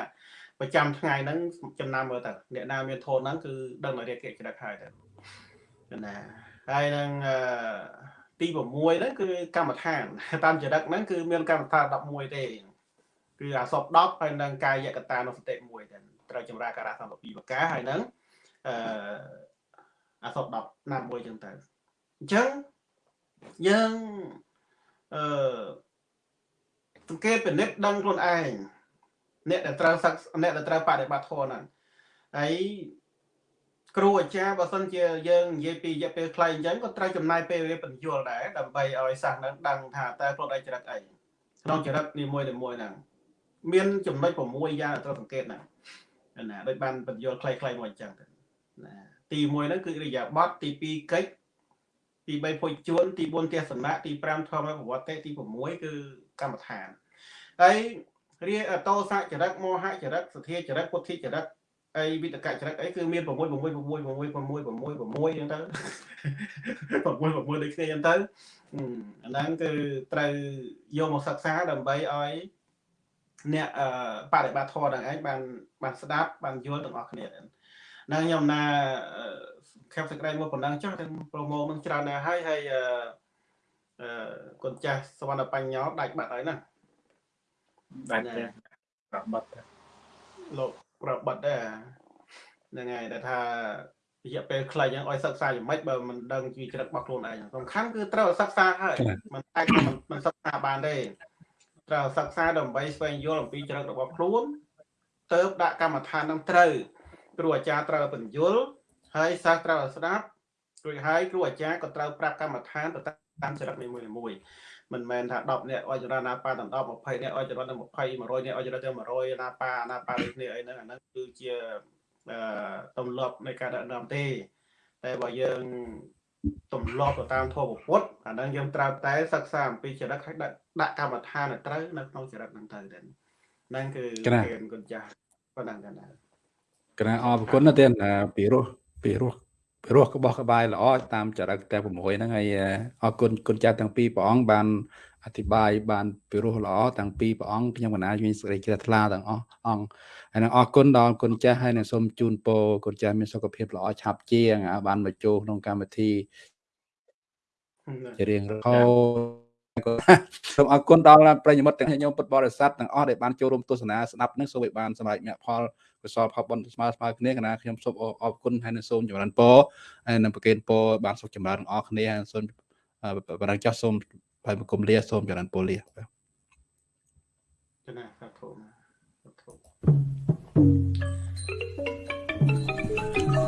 ប្រចាំថ្ងៃហ្នឹងចំណាំមើលទៅអ្នកណាមានធនហ្នឹងគឺដឹងតែរាគេចិត្តហើយទៅណាហើយនឹងទី6ហ្នឹងគឺកម្មដ្ឋានតាមចរិតហ្នឹងគឺមានកម្មដ្ឋាន11ទេគឺអាសព10ហើយនឹងកាយកតានុសតិ1ទៅ ត្រូវចម្រាការៈសម្បពីបកាហើយនឹងអឺអាសព10ណាមួយចឹងទៅអញ្ចឹងយើងអឺសង្កេតពិនិត្យដឹងខ្លួនឯងអ្នកដែលត្រូវសឹកអ្នកដែលត្រូវបដិបត្តិធម៌ហ្នឹងហើយគ្រូអាចារ្យបើសិនជាយើងនិយាយពីរយៈពេលខ្លីអញ្ចឹងក៏ត្រូវចំណាយពេលវេលាបញ្យល់ដែរដើម្បីឲ្យសិស្សនឹងដឹងថាតើខ្លួនឯងចរិតអីក្នុងចរិតនីមួយៗហ្នឹងមានចំណុច6យ៉ាងត្រូវសង្កេតណា ណាដូចបានបញ្យល់ខ្លីៗមកអញ្ចឹងណាទី1ហ្នឹងគឺរិយាបថទី2កិច្ចទី3ភុជជួនទី4ទេសនៈទី5ធម្មប្រវត្តិទី6គឺកម្មដ្ឋានហើយរាតោសៈចរិតមោហៈចរិតសទ្ធាចរិតពុទ្ធិចរិតអីវិតកចរិតអីគឺមាន6 6 6 6 6 6 6 6អញ្ចឹងទៅ6 6 6ដូចគ្នាអញ្ចឹងទៅអាហ្នឹងគឺត្រូវយកមកសិក្សាដើម្បីឲ្យ អ្នកបដិបត្តិធម៌ទាំងឯងបានបានស្ដាប់បានយល់ទាំងអស់គ្នាហ្នឹងខ្ញុំណាខេបសេចក្តីមកប៉ុណ្ណឹងចុះទាំងប្រូម៉ូនឹងច្រើនណាស់ហើយហើយអឺគុណចាស់សវណ្ណបញ្ញោដាច់បាត់ហើយណាដាច់ទេប្រាប់បាត់លោកប្រាប់បាត់ដែរហ្នឹងហើយដែលថារយៈពេលខ្លីហ្នឹងឲ្យសិក្សាយ៉ាងម៉េចបើមិនដឹងពីចរិតរបស់ខ្លួនឯងសំខាន់គឺត្រូវសិក្សាហើយមិនអាចមិនសិក្សាបានទេ ត្រូវសិក្សាដើម្បីស្វែងយល់អំពីចរិតរបស់ខ្លួនទៅដាក់កម្មដ្ឋាននឹងត្រូវគ្រូអាចារ្យត្រូវបញ្យល់ហើយសិស្សត្រូវស្ដាប់រួចហើយគ្រូអាចារ្យក៏ត្រូវប្រាប់កម្មដ្ឋានទៅតាមចរិតនីមួយៗមិនមែនថា10នាក់អុយចរណាប៉ាដល់10 20នាក់អុយចរណា20 100នាក់អុយចរណាទៅ100ណាប៉ាណាប៉ាដូចគ្នាអីហ្នឹងអាហ្នឹងគឺជាអឺទម្លាប់នៃការដឹកនាំទេតែបើយើង ទម្លាប់ទៅតាមធម៌ពុទ្ធអាហ្នឹងយើងត្រូវតែសិក្សាអំពីចរិតហើយដាក់ដាក់កម្មដ្ឋានត្រូវនៅក្នុងចរិតហ្នឹងទៅទេហ្នឹងគឺគេគុណចាស់ប៉ុណ្ណឹងដែរកណាអរគុណណាស់ទៀតពីរោះពីរោះរស់ក្បោះក្បាយល្អតាមចរិតតែ6ហ្នឹងហើយអរគុណគុណចាស់ទាំងពីរព្រះអង្គបាន អធិប្បាយបានពិរោះល្អទាំងពីរព្រះអង្គខ្ញុំកណាមានសេចក្តីជ្រះថ្លាទាំងអស់អង្គហើយនឹងអរគុណដល់គុណចាស់ហើយនឹងសូមជូនពរគុណចាស់មានសុខភាពល្អឆាប់ជាងបានមកចូលក្នុងកម្មវិធីជារៀងរហូតសូមអរគុណដល់ប្រិយមិត្តទាំងញោមពុទ្ធបរិស័ទទាំងអស់ដែលបានចូលរួមទស្សនាស្ដាប់នឹងសូមឲ្យបានសម្រេចមគ្គផលកុសលផលបុណ្យស្មើស្មើគ្នាកណាខ្ញុំសូមអរគុណហើយនឹងសូមចម្រើនពរហើយនឹងប្រកេនពរបានសុខចម្រើនទាំងអស់គ្នាសូមបរិយាចាស់សូម ហើយបង្គំលាសូមចម្រើនពរលាបាទចំណាសាធុសាធុ